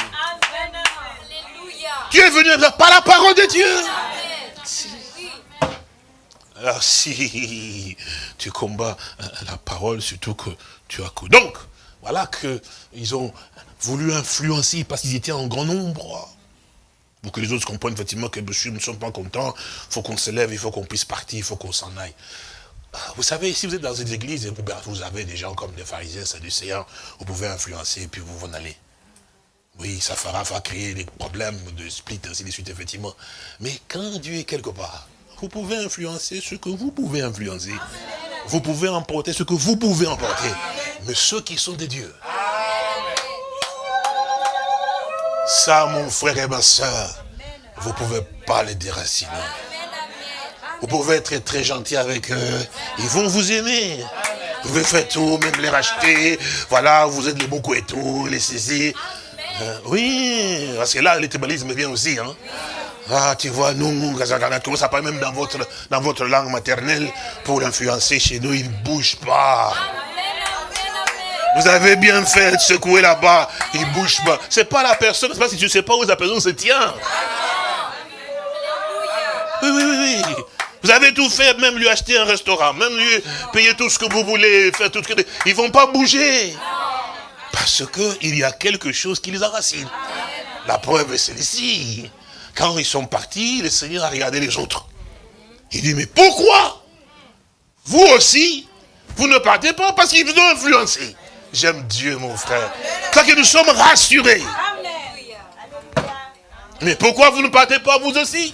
tu es venu par la parole de Dieu. Alors si tu combats euh, la parole, surtout que tu as. Donc, voilà qu'ils ont voulu influencer parce qu'ils étaient en grand nombre. Pour que les autres comprennent effectivement que nous ne sommes pas contents, il faut qu'on se lève, il faut qu'on puisse partir, il faut qu'on s'en aille. Ah, vous savez, si vous êtes dans une église, ben, vous avez des gens comme des pharisiens, sadducéens, vous pouvez influencer et puis vous en allez. Oui, ça fera, créer des problèmes de split, ainsi de suite, effectivement. Mais quand Dieu est quelque part, vous pouvez influencer ce que vous pouvez influencer. Vous pouvez emporter ce que vous pouvez emporter. Mais ceux qui sont des dieux, Ça, mon frère et ma soeur, vous ne pouvez pas les déraciner. Vous pouvez être très gentil avec eux. Ils vont vous aimer. Vous pouvez faire tout, même les racheter. Voilà, vous êtes les beaucoup et tout, les saisir. Euh, oui, parce que là, l'étébalisme vient aussi. Hein. Ah, tu vois, nous, comment ça parle même dans votre, dans votre langue maternelle pour l'influencer chez nous, il ne bouge pas. Vous avez bien fait de secouer là-bas, il bouge pas. C'est pas la personne, c'est pas si tu sais pas où la personne se tient. Oui, oui, oui, oui. Vous avez tout fait, même lui acheter un restaurant, même lui payer tout ce que vous voulez, faire tout ce que... Ils vont pas bouger. Parce qu'il y a quelque chose qui les enracine. La preuve est celle-ci. Quand ils sont partis, le Seigneur a regardé les autres. Il dit, mais pourquoi? Vous aussi, vous ne partez pas parce qu'ils vous ont influencé. J'aime Dieu, mon frère. Quand que nous sommes rassurés. Mais pourquoi vous ne partez pas vous aussi?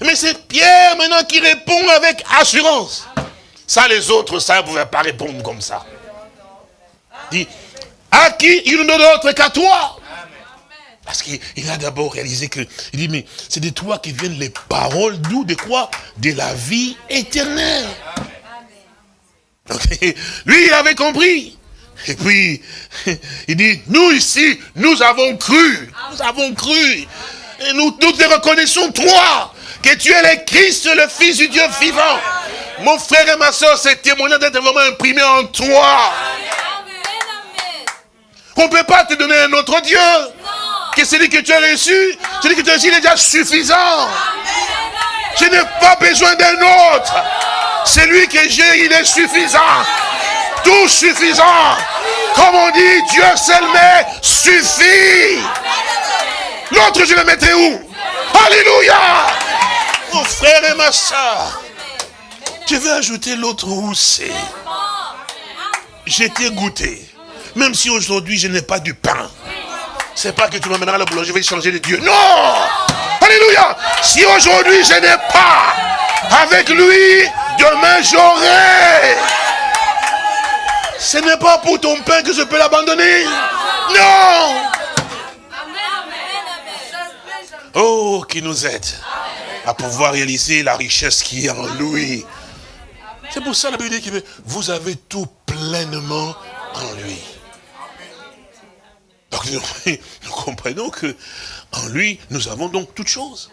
Mais c'est Pierre maintenant qui répond avec assurance. Ça, les autres, ça ne pouvait pas répondre comme ça. Dit, à qui il ne d'autre qu'à toi parce qu'il a d'abord réalisé que, il dit, mais c'est de toi qui viennent les paroles, d'où, de quoi? De la vie éternelle. Donc, lui, il avait compris. Et puis, il dit, nous ici, nous avons cru. Nous avons cru. Et nous, nous te reconnaissons, toi, que tu es le Christ, le Fils du Dieu vivant. Mon frère et ma soeur, c'est témoignage d'être vraiment imprimé en toi. On ne peut pas te donner un autre Dieu. Que celui que tu as reçu, celui que tu as reçu, il est déjà suffisant. Je n'ai pas besoin d'un autre. Celui que j'ai, il est suffisant. Tout suffisant. Comme on dit, Dieu seul mais suffit. L'autre, je le mettrai où? Alléluia. Mon frère et ma soeur. Je vais ajouter l'autre où c'est? J'étais goûté. Même si aujourd'hui je n'ai pas du pain. C'est pas que tu m'amèneras la boulanger, je vais changer de Dieu. Non Alléluia Si aujourd'hui je n'ai pas avec lui, demain j'aurai. Ce n'est pas pour ton pain que je peux l'abandonner. Non Oh, qui nous aide à pouvoir réaliser la richesse qui est en lui. C'est pour ça la Bible dit que vous avez tout pleinement en lui. Donc nous, comprenons que en lui, nous avons donc toutes choses.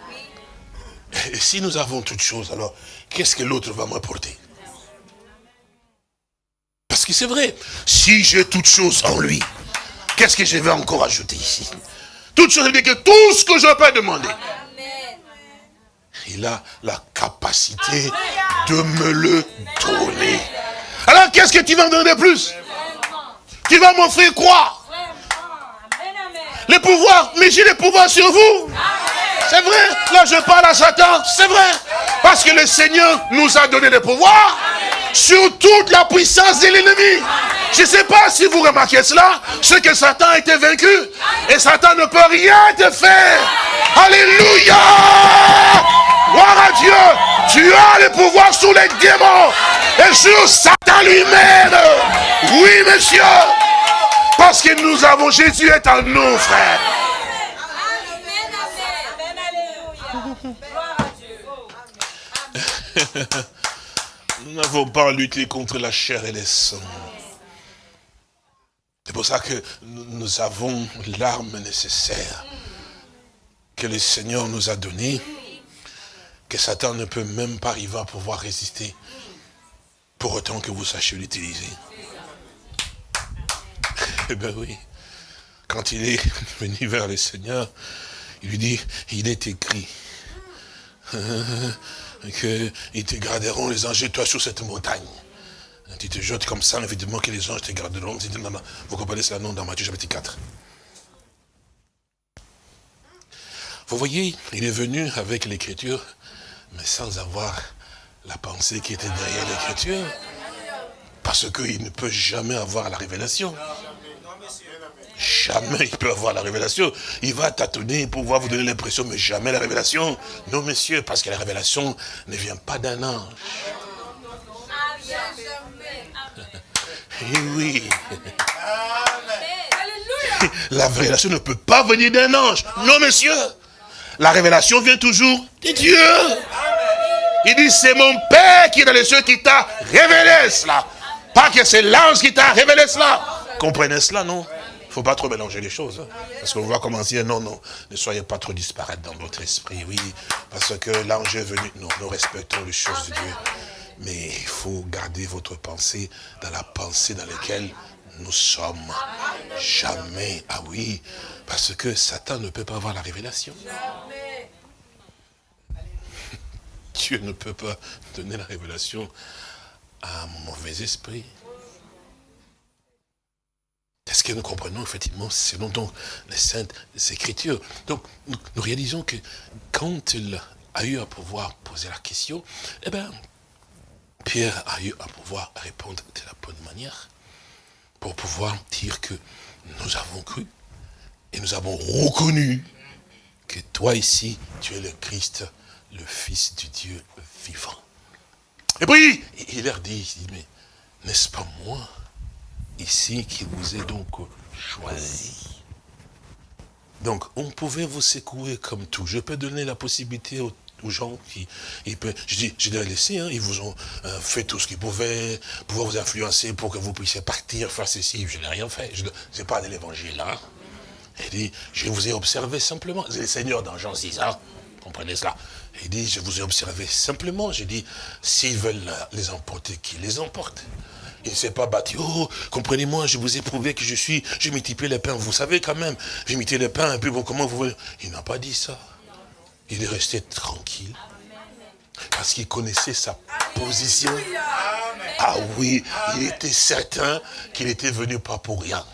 Et si nous avons toutes choses, alors qu'est-ce que l'autre va m'apporter? C'est vrai, si j'ai toutes choses en lui, qu'est-ce que je vais encore ajouter ici? Toutes choses, que tout ce que je peux demander, il a la capacité de me le donner. Alors qu'est-ce que tu vas me donner plus? Tu vas m'offrir quoi? Les pouvoirs, mais j'ai les pouvoirs sur vous. C'est vrai, là je parle à Satan, c'est vrai. Parce que le Seigneur nous a donné des pouvoirs sur toute la puissance de l'ennemi. Je ne sais pas si vous remarquez cela, c'est que Satan a été vaincu. Et Satan ne peut rien te faire. Alléluia Gloire à Dieu Tu as le pouvoir sur les démons et sur Satan lui-même. Oui, monsieur parce que nous avons, Jésus est en nous, frère. Nous n'avons pas lutté contre la chair et les sangs. C'est pour ça que nous avons l'arme nécessaire que le Seigneur nous a donnée, que Satan ne peut même pas arriver à pouvoir résister, pour autant que vous sachiez l'utiliser. Eh bien oui. Quand il est venu vers le Seigneur, il lui dit, il est écrit qu'ils te garderont les anges toi sur cette montagne. Tu te jettes comme ça, évidemment que les anges te garderont. Vous comprenez cela? Non dans Matthieu chapitre 4. Vous voyez, il est venu avec l'écriture, mais sans avoir la pensée qui était derrière l'écriture. Parce qu'il ne peut jamais avoir la révélation. Jamais il peut avoir la révélation. Il va tâtonner pour pouvoir vous donner l'impression, mais jamais la révélation. Non, messieurs, parce que la révélation ne vient pas d'un ange. Et eh oui. la révélation ne peut pas venir d'un ange. Non, monsieur. La révélation vient toujours de Dieu. Il dit, c'est mon Père qui est dans les cieux qui t'a révélé cela. Pas que c'est l'ange qui t'a révélé cela. Comprenez cela, non? Faut pas trop mélanger les choses. Hein. Parce qu'on va commencer, non, non, ne soyez pas trop disparates dans votre esprit, oui. Parce que l'ange est venu. Non, nous respectons les choses de Dieu. Mais il faut garder votre pensée dans la pensée dans laquelle nous sommes. Jamais. Ah oui, parce que Satan ne peut pas avoir la révélation. Dieu ne peut pas donner la révélation à un mauvais esprit. Est-ce que nous comprenons effectivement selon donc les saintes écritures Donc nous, réalisons que quand il a eu à pouvoir poser la question, eh bien, Pierre a eu à pouvoir répondre de la bonne manière pour pouvoir dire que nous avons cru et nous avons reconnu que toi ici, tu es le Christ, le Fils du Dieu vivant. Et puis, il leur dit, mais n'est-ce pas moi, ici, qui vous ai donc choisi Donc, on pouvait vous secouer comme tout. Je peux donner la possibilité aux gens qui, je dis, je les laissé, hein, ils vous ont euh, fait tout ce qu'ils pouvaient, pouvoir vous influencer pour que vous puissiez partir, faire ceci, je n'ai rien fait, je n'ai pas de l'évangile là. Il dit, je vous ai observé simplement, c'est le Seigneur dans Jean 6, hein, comprenez cela. Il dit, je vous ai observé simplement, j'ai dit, s'ils veulent les emporter, qu'ils les emportent. Il ne s'est pas battu. Oh, comprenez-moi, je vous ai prouvé que je suis, j'ai multiplié les pains. Vous savez quand même, j'ai multiplié les pains, et puis bon, comment vous voulez? Il n'a pas dit ça. Il est resté tranquille. Parce qu'il connaissait sa position. Ah oui, il était certain qu'il était venu pas pour rien.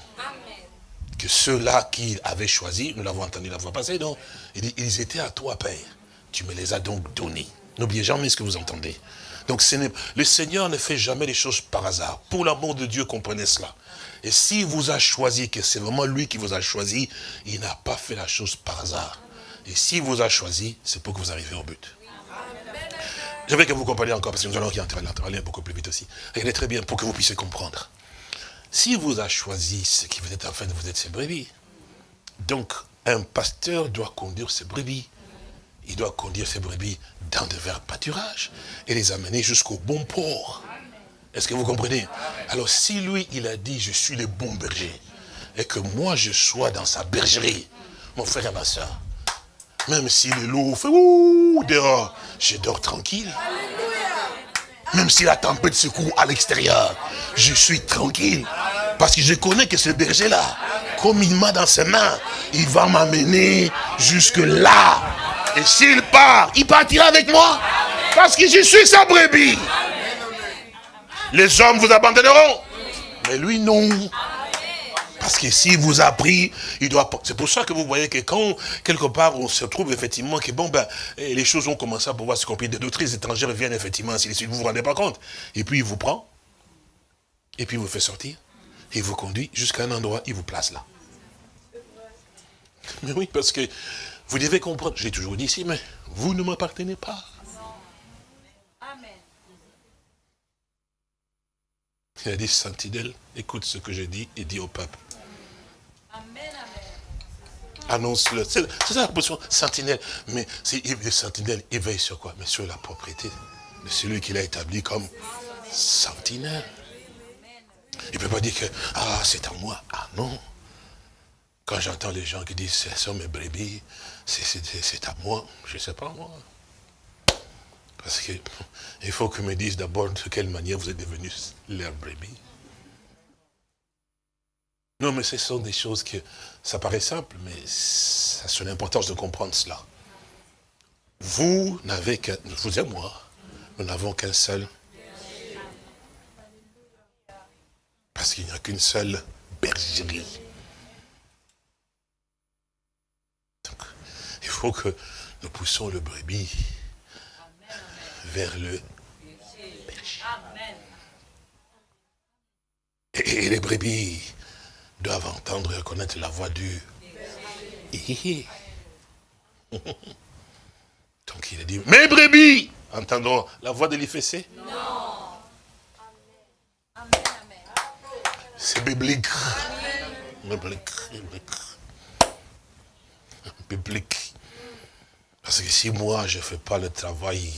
Que ceux-là qu'il avait choisis, nous l'avons entendu la fois passée, donc, ils étaient à toi, Père. Tu me les as donc donnés. N'oubliez jamais ce que vous entendez. Donc le Seigneur ne fait jamais les choses par hasard. Pour l'amour de Dieu, comprenez cela. Et s'il vous a choisi, que c'est vraiment lui qui vous a choisi, il n'a pas fait la chose par hasard. Et s'il vous a choisi, c'est pour que vous arriviez au but. J'aimerais que vous compreniez encore, parce que nous allons aller beaucoup plus vite aussi. Regardez très bien pour que vous puissiez comprendre. S'il vous a choisi, ce qui vous êtes en fait de vous êtes ses brebis. Donc, un pasteur doit conduire ses brebis. Il doit conduire ses brebis dans de verts pâturages et les amener jusqu'au bon port. Est-ce que vous comprenez? Alors, si lui, il a dit, je suis le bon berger, et que moi, je sois dans sa bergerie, mon frère et ma soeur, même si le loup fait ouh dehors, je dors tranquille. Même si la tempête secoue à l'extérieur, je suis tranquille. Parce que je connais que ce berger-là, comme il m'a dans ses mains, il va m'amener jusque là. Et s'il part, il partira avec moi. Parce que je suis sa brebis. Les hommes vous abandonneront. Mais lui, non. Parce que s'il vous a pris, il doit... C'est pour ça que vous voyez que quand, quelque part, on se trouve effectivement que, bon, ben, eh, les choses ont commencé à pouvoir se compliquer. Des doctrines étrangères viennent effectivement, ainsi de suite, vous vous rendez pas compte. Et puis, il vous prend, et puis il vous fait sortir, il vous conduit jusqu'à un endroit, il vous place là. Mais oui, parce que vous devez comprendre, j'ai toujours dit ici, mais vous ne m'appartenez pas. Il a dit, Sentinelle, écoute ce que je dis et dis au peuple. Annonce-le. C'est ça la position sentinelle. Mais le sentinelle, il veille sur quoi? Mais sur la propriété de celui qu'il a établi comme sentinelle. Il ne peut pas dire que, ah, c'est à moi. Ah non. Quand j'entends les gens qui disent, ce sont mes brebis, c'est à moi, je ne sais pas moi. Parce qu'il faut que me disent d'abord de quelle manière vous êtes devenus leur brebis. Non, mais ce sont des choses que, ça paraît simple, mais ça a son importance de comprendre cela. Vous n'avez qu'un, vous et moi, nous n'avons qu'un seul. Parce qu'il n'y a qu'une seule bergerie. Donc, il faut que nous poussons le brebis vers le berger. Et les brebis doivent entendre et reconnaître la voix du... Donc il a dit, mes brebis, entendons la voix de l'IFC Non. C'est biblique. Biblique. Biblique. Parce que si moi, je ne fais pas le travail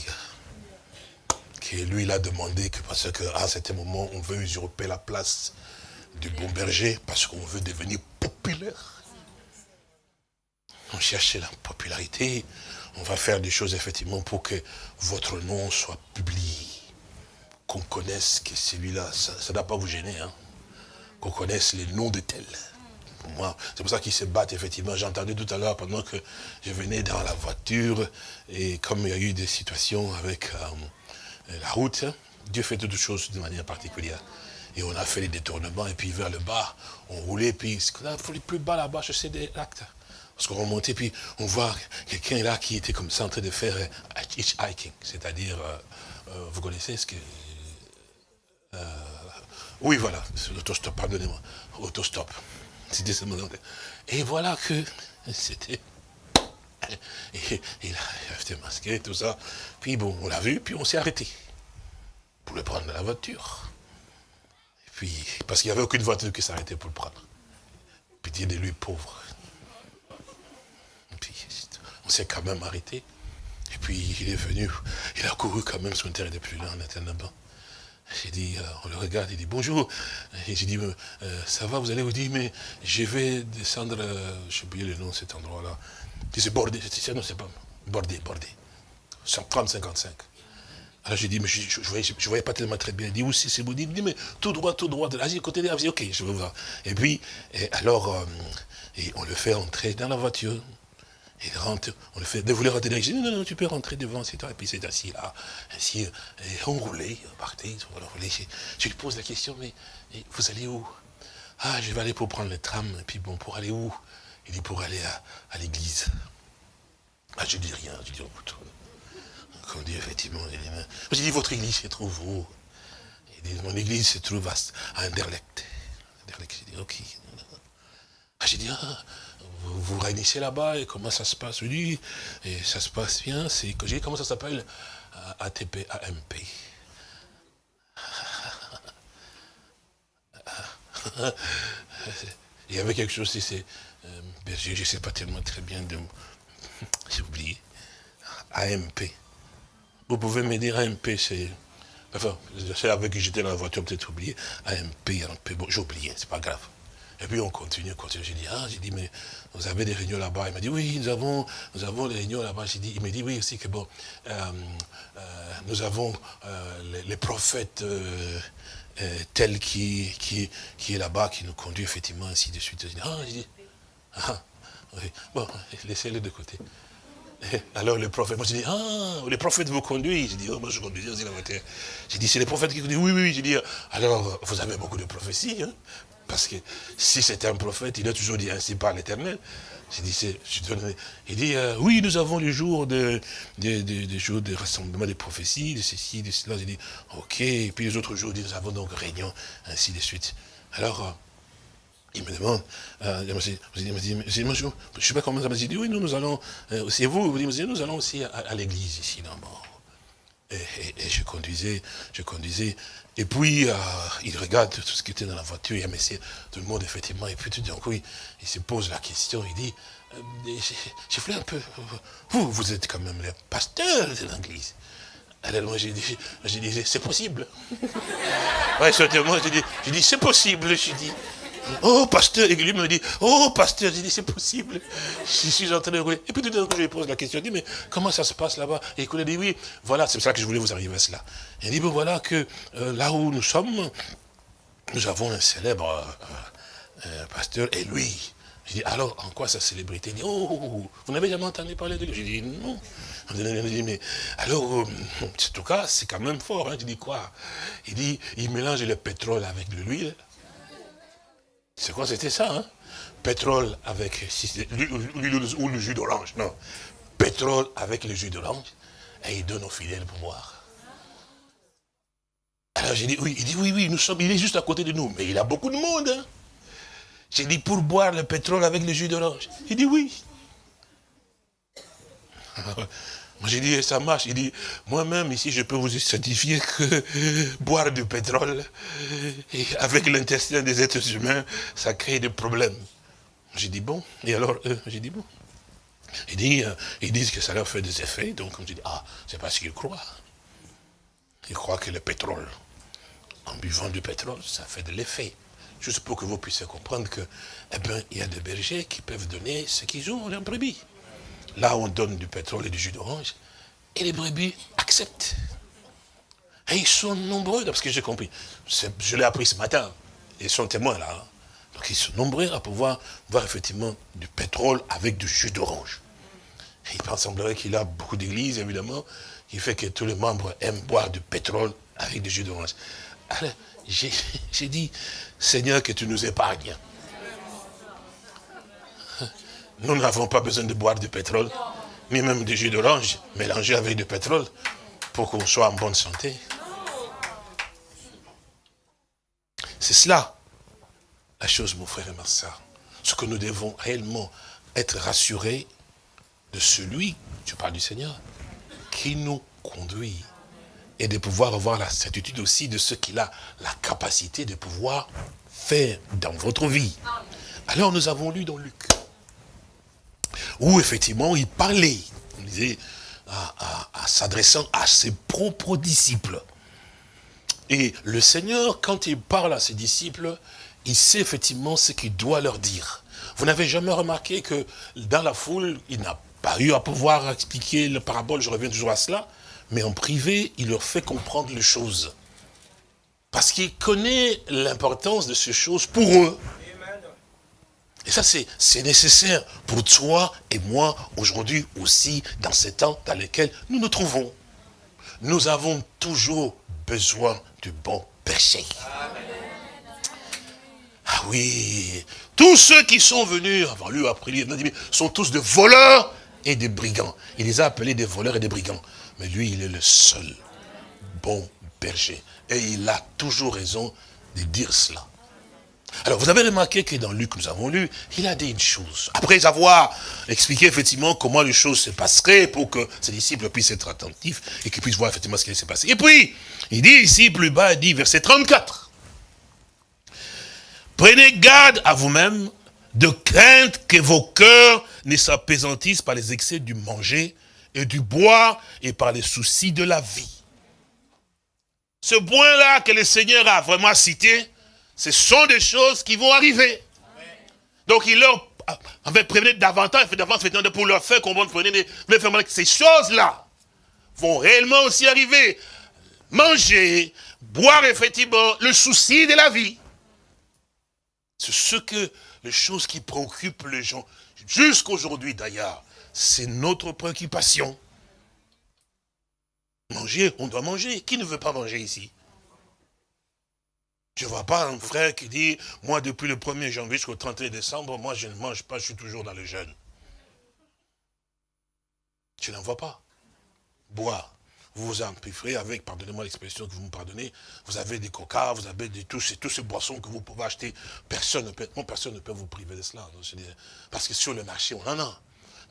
que lui, il a demandé, que parce qu'à certain moment, on veut usurper la place du bon berger, parce qu'on veut devenir populaire. On cherche la popularité, on va faire des choses effectivement pour que votre nom soit publié. Qu'on connaisse que celui-là, ça ne doit pas vous gêner, hein. qu'on connaisse les noms de tels. C'est pour ça qu'ils se battent effectivement. J'ai entendu tout à l'heure pendant que je venais dans la voiture, et comme il y a eu des situations avec euh, la route, Dieu fait toutes choses de manière particulière. Et on a fait les détournements, et puis vers le bas, on roulait, puis plus bas là-bas, je sais des actes. Parce qu'on remontait, puis on voit quelqu'un là qui était comme ça en train de faire euh, hitchhiking, c'est-à-dire, euh, vous connaissez ce que... oui, voilà, l'autostop, pardonnez-moi, autostop. Et voilà que c'était... Et, il a été masqué, tout ça. Puis bon, on l'a vu, puis on s'est arrêté pour le prendre dans la voiture. Et puis, parce qu'il n'y avait aucune voiture qui s'arrêtait pour le prendre. Pitié de lui, pauvre on s'est quand même arrêté. Et puis il est venu, il a couru quand même, son terre était plus on était là-bas. J'ai dit, euh, on le regarde, il dit bonjour. Et j'ai dit, euh, ça va, vous allez vous dire, mais je vais descendre, euh, sais oublié le nom de cet endroit-là. C'est bordé, non, c'est pas bordé, bordé. 30-55. Alors j'ai dit, mais je ne voyais, pas tellement très bien. Il dit, où c'est vous Il dit, mais tout droit, tout droit. Là, j'ai côté là, ok, je vais voir. Et puis, alors, on le fait entrer dans la voiture. Il rentre, on le fait, de vouloir rentrer dit, non, non, tu peux rentrer devant, c'est toi. Et puis c'est assis là, ainsi, on partait, on roulait. Je, lui pose la question, mais vous allez où? Ah, je vais aller pour prendre le tram, et puis bon, pour aller où? Il dit, pour aller à, l'église. Ah, je dis rien, je dis, oh, on dit effectivement, je dis, votre église se trouve où? Il dit, mon église se trouve à, Anderlecht. Anderlecht, je dis, ok. Ah, j'ai dit, ah, vous, réunissez là-bas et comment ça se passe Oui, et ça se passe bien. C'est que j'ai comment ça s'appelle ATP, AMP. Il y avait quelque chose, c'est, euh, je ne sais pas tellement très bien de j'ai oublié. AMP. Vous pouvez me dire AMP, c'est. Enfin, c'est avec qui j'étais dans la voiture, peut-être oublié. AMP, AMP, bon, j'ai oublié, c'est pas grave. Et puis on continue, continue. J'ai dit, ah, j'ai dit, mais vous avez des réunions là-bas. Il m'a dit, oui, nous avons, nous avons des réunions là-bas. J'ai dit, il m'a dit, oui, aussi que bon, euh, euh, nous avons euh, les, prophètes tels qui, qui, qui est là-bas, qui nous conduit effectivement, ainsi de suite. J'ai dit, ah, j'ai dit, ah, oui, bon, laissez-les de côté. alors le prophète, moi j'ai dit, ah, les prophètes vous conduisent. J'ai dit, oh, moi je conduisais aussi la voiture. J'ai dit, c'est les prophètes qui conduisent. Oui, oui, j'ai dit, alors vous avez beaucoup de prophéties, hein, parce que si c'était un prophète, il a toujours dit ainsi par l'éternel. Il dit, euh, oui, nous avons les jours de, de, jours de rassemblement des prophéties, de ceci, de cela. J'ai dit, ok. Et puis les autres jours, nous avons donc réunion, ainsi de suite. Alors, euh, il me demande, euh, il me dit, je ne sais pas comment ça m'a dit, oui, nous, nous allons, c'est vous, vous dites, nous allons aussi à, l'église ici, là et, et, je conduisais, je conduisais, et puis, euh, il regarde tout ce qui était dans la voiture, il y a Messie, tout le monde, effectivement. Et puis, tout d'un coup, il, se pose la question, il dit, euh, j'ai fait un peu, vous, vous êtes quand même le pasteur de l'église. Alors, moi, j'ai dit, dit c'est possible. ouais, moi, j'ai dit, dit c'est possible, j'ai dit. Oh, pasteur, et lui me dit, oh, pasteur, j'ai dit, c'est possible. Je suis en train de rouler. Et puis tout d'un coup, je lui pose la question, je dis, mais comment ça se passe là-bas? Et il dit, oui, voilà, c'est pour ça que je voulais vous arriver à cela. Il dit, bon, voilà que euh, là où nous sommes, nous avons un célèbre euh, euh, pasteur, et lui, je dis, alors, en quoi sa célébrité? Il dit, oh, vous n'avez jamais entendu parler de lui? J'ai dit, non. Il dit, mais alors, en tout cas, c'est quand même fort. Hein. Je dis, quoi? Il dit, il mélange le pétrole avec l'huile. C'est quoi c'était ça hein? Pétrole avec ou le jus d'orange, non. Pétrole avec le jus d'orange, et il donne aux fidèles pour boire. Alors j'ai dit, oui, il dit, oui, oui, il est juste à côté de nous, mais il a beaucoup de monde. Hein? J'ai dit, pour boire le pétrole avec le jus d'orange. Il dit, oui. J'ai dit, ça marche. Il dit, moi-même, ici, je peux vous certifier que boire du pétrole, avec l'intestin des êtres humains, ça crée des problèmes. J'ai dit, bon. Et alors, j'ai dit, bon. Il dit, euh, ils disent que ça leur fait des effets, donc on dit, ah, c'est parce qu'ils croient. Ils croient que le pétrole, en buvant du pétrole, ça fait de l'effet. Juste pour que vous puissiez comprendre que, eh bien, il y a des bergers qui peuvent donner ce qu'ils ont en brebis. Là, on donne du pétrole et du jus d'orange, et les brebis acceptent. Et ils sont nombreux, parce que j'ai compris. Je l'ai appris ce matin. Ils sont témoins là. Hein. Donc ils sont nombreux à pouvoir voir effectivement du pétrole avec du jus d'orange. Il semblerait qu'il a beaucoup d'églises, évidemment, qui fait que tous les membres aiment boire du pétrole avec du jus d'orange. Alors, j'ai dit, Seigneur, que tu nous épargnes. Nous n'avons pas besoin de boire du pétrole, ni même du jus d'orange mélangé avec du pétrole pour qu'on soit en bonne santé. C'est cela, la chose, mon frère et ma soeur. Ce que nous devons réellement être rassurés de celui, je parle du Seigneur, qui nous conduit et de pouvoir avoir la certitude aussi de ce qu'il a la capacité de pouvoir faire dans votre vie. Alors nous avons lu dans Luc, où effectivement il parlait, disait, à, s'adressant à ses propres disciples. Et le Seigneur, quand il parle à ses disciples, il sait effectivement ce qu'il doit leur dire. Vous n'avez jamais remarqué que dans la foule, il n'a pas eu à pouvoir expliquer le parabole, je reviens toujours à cela, mais en privé, il leur fait comprendre les choses. Parce qu'il connaît l'importance de ces choses pour eux. Et ça, c'est nécessaire pour toi et moi aujourd'hui aussi, dans ces temps dans lesquels nous nous trouvons. Nous avons toujours besoin du bon péché. Ah oui, tous ceux qui sont venus avant lui, après lui, sont tous de voleurs et des brigands. Il les a appelés des voleurs et des brigands. Mais lui, il est le seul bon berger. Et il a toujours raison de dire cela. Alors, vous avez remarqué que dans Luc, nous avons lu, il a dit une chose. Après avoir expliqué effectivement comment les choses se passeraient pour que ses disciples puissent être attentifs et qu'ils puissent voir effectivement ce qui s'est passé. Et puis, il dit ici, plus bas, il dit, verset 34. Prenez garde à vous-même de crainte que vos cœurs ne s'apaisantissent par les excès du manger et du boire et par les soucis de la vie. Ce point-là que le Seigneur a vraiment cité, ce sont des choses qui vont arriver. Donc il leur avait prévenu davantage, pour leur faire comprendre, que ces choses-là vont réellement aussi arriver. Manger, boire effectivement, le souci de la vie. C'est ce que, les choses qui préoccupent les gens, jusqu'aujourd'hui d'ailleurs, c'est notre préoccupation. Manger, on doit manger. Qui ne veut pas manger ici? Je ne vois pas un frère qui dit, moi depuis le 1er janvier jusqu'au 31 décembre, moi je ne mange pas, je suis toujours dans le jeûne. Tu n'en vois pas. Boire. Vous vous empêcherez avec, pardonnez-moi l'expression que vous me pardonnez, vous avez des coca, vous avez des, tous, ces, ces boissons que vous pouvez acheter. Personne ne peut, personne ne peut vous priver de cela. Parce que sur le marché, on en a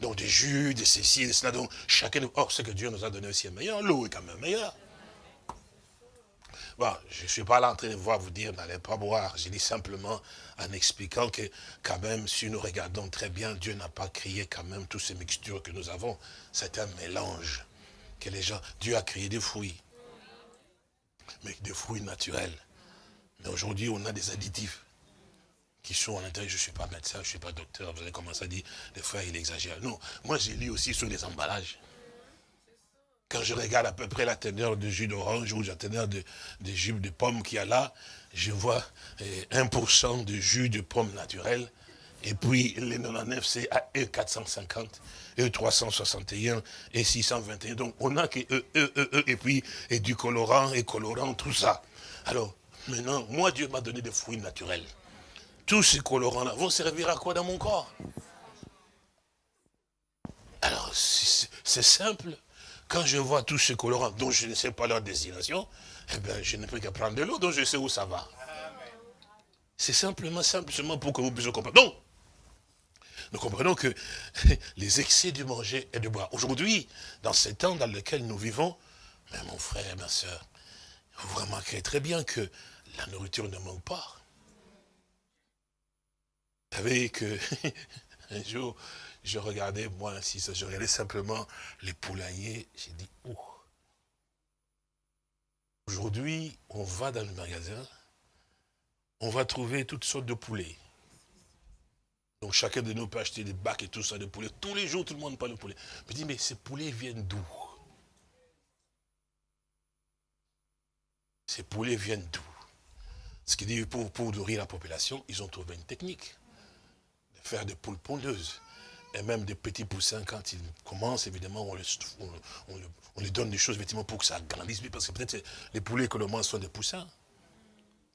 donc des jus, des ceci, des cela. Donc chacun, or ce que Dieu nous a donné aussi est meilleur, l'eau est quand même meilleure. Je ne suis pas là en train de voir vous dire n'allez pas boire. Je dis simplement en expliquant que quand même, si nous regardons très bien, Dieu n'a pas créé quand même toutes ces mixtures que nous avons. C'est un mélange que les gens... Dieu a créé des fruits. Mais des fruits naturels. Mais aujourd'hui, on a des additifs qui sont à l'intérieur. Je ne suis pas médecin, je ne suis pas docteur. Vous avez commencé à dire, des fois, il exagère. Non, moi, j'ai lu aussi sur les emballages. Quand je regarde à peu près la teneur de jus d'orange ou la teneur de, de jus de pomme qu'il y a là, je vois 1% eh, de jus de pomme naturel. Et puis, les 99, c'est à E450, E361 et 621. Donc, on a que E, E, E, E, et puis, et du colorant, et colorant, tout ça. Alors, maintenant, moi, Dieu m'a donné des fruits naturels tous ces colorants-là vont servir à quoi dans mon corps? Alors, c'est simple. Quand je vois tous ces colorants dont je ne sais pas leur destination, eh bien, je ne peux qu'à prendre de l'eau, donc je sais où ça va. C'est simplement, simplement pour que vous puissiez comprendre. Donc, nous comprenons que les excès du manger et du boire. Aujourd'hui, dans ces temps dans lesquels nous vivons, mais mon frère, ma soeur, vous remarquerez très bien que la nourriture ne manque pas. Vous savez que un jour, je regardais, moi, si ça, je regardais simplement les poulaillers, j'ai dit, oh. Aujourd'hui, on va dans le magasin, on va trouver toutes sortes de poulets. Donc chacun de nous peut acheter des bacs et tout ça de poulet. Tous les jours, tout le monde parle de poulet. Je dis, mais ces poulets viennent d'où? Ces poulets viennent d'où? Ce qui dit, pour, pour nourrir la population, ils ont trouvé une technique. De faire des poules pondeuses. Et même des petits poussins, quand ils commencent, évidemment, on, les, donne des choses, effectivement, pour que ça grandisse. Parce que peut-être les poulets que l'on mange sont des poussins.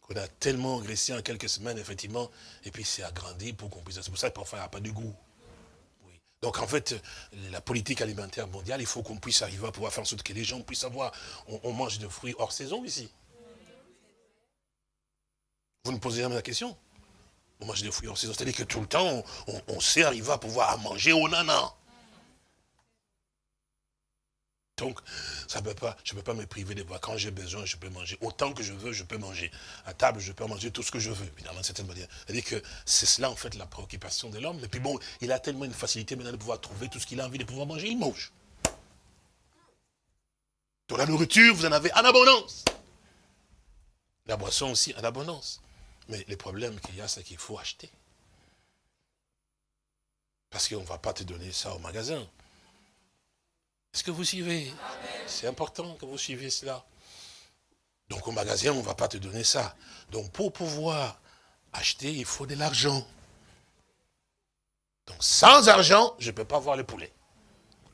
Qu'on a tellement engraissé en quelques semaines, effectivement, et puis c'est agrandi pour qu'on puisse... C'est pour ça que parfois, il n'y a pas de goût. Donc en fait, la politique alimentaire mondiale, il faut qu'on puisse arriver à pouvoir faire en sorte que les gens puissent avoir, on, mange de fruits hors saison ici. Vous ne posez jamais la question? On mange des fruits hors saison, c'est-à-dire que tout le temps, on, sait arriver à pouvoir manger au nana. Donc, ça peut pas, je ne peux pas me priver de voir. Quand j'ai besoin, je peux manger. Autant que je veux, je peux manger. À table, je peux manger tout ce que je veux, évidemment, cette manière. C'est-à-dire que c'est cela, en fait, la préoccupation de l'homme. Et puis bon, il a tellement une facilité maintenant de pouvoir trouver tout ce qu'il a envie de pouvoir manger, il mange. Dans la nourriture, vous en avez en abondance. La boisson aussi en abondance. Mais le problème qu'il y a, c'est qu'il faut acheter. Parce qu'on ne va pas te donner ça au magasin. Est-ce que vous suivez? C'est important que vous suivez cela. Donc au magasin, on ne va pas te donner ça. Donc pour pouvoir acheter, il faut de l'argent. Donc sans argent, je ne peux pas voir les poulets.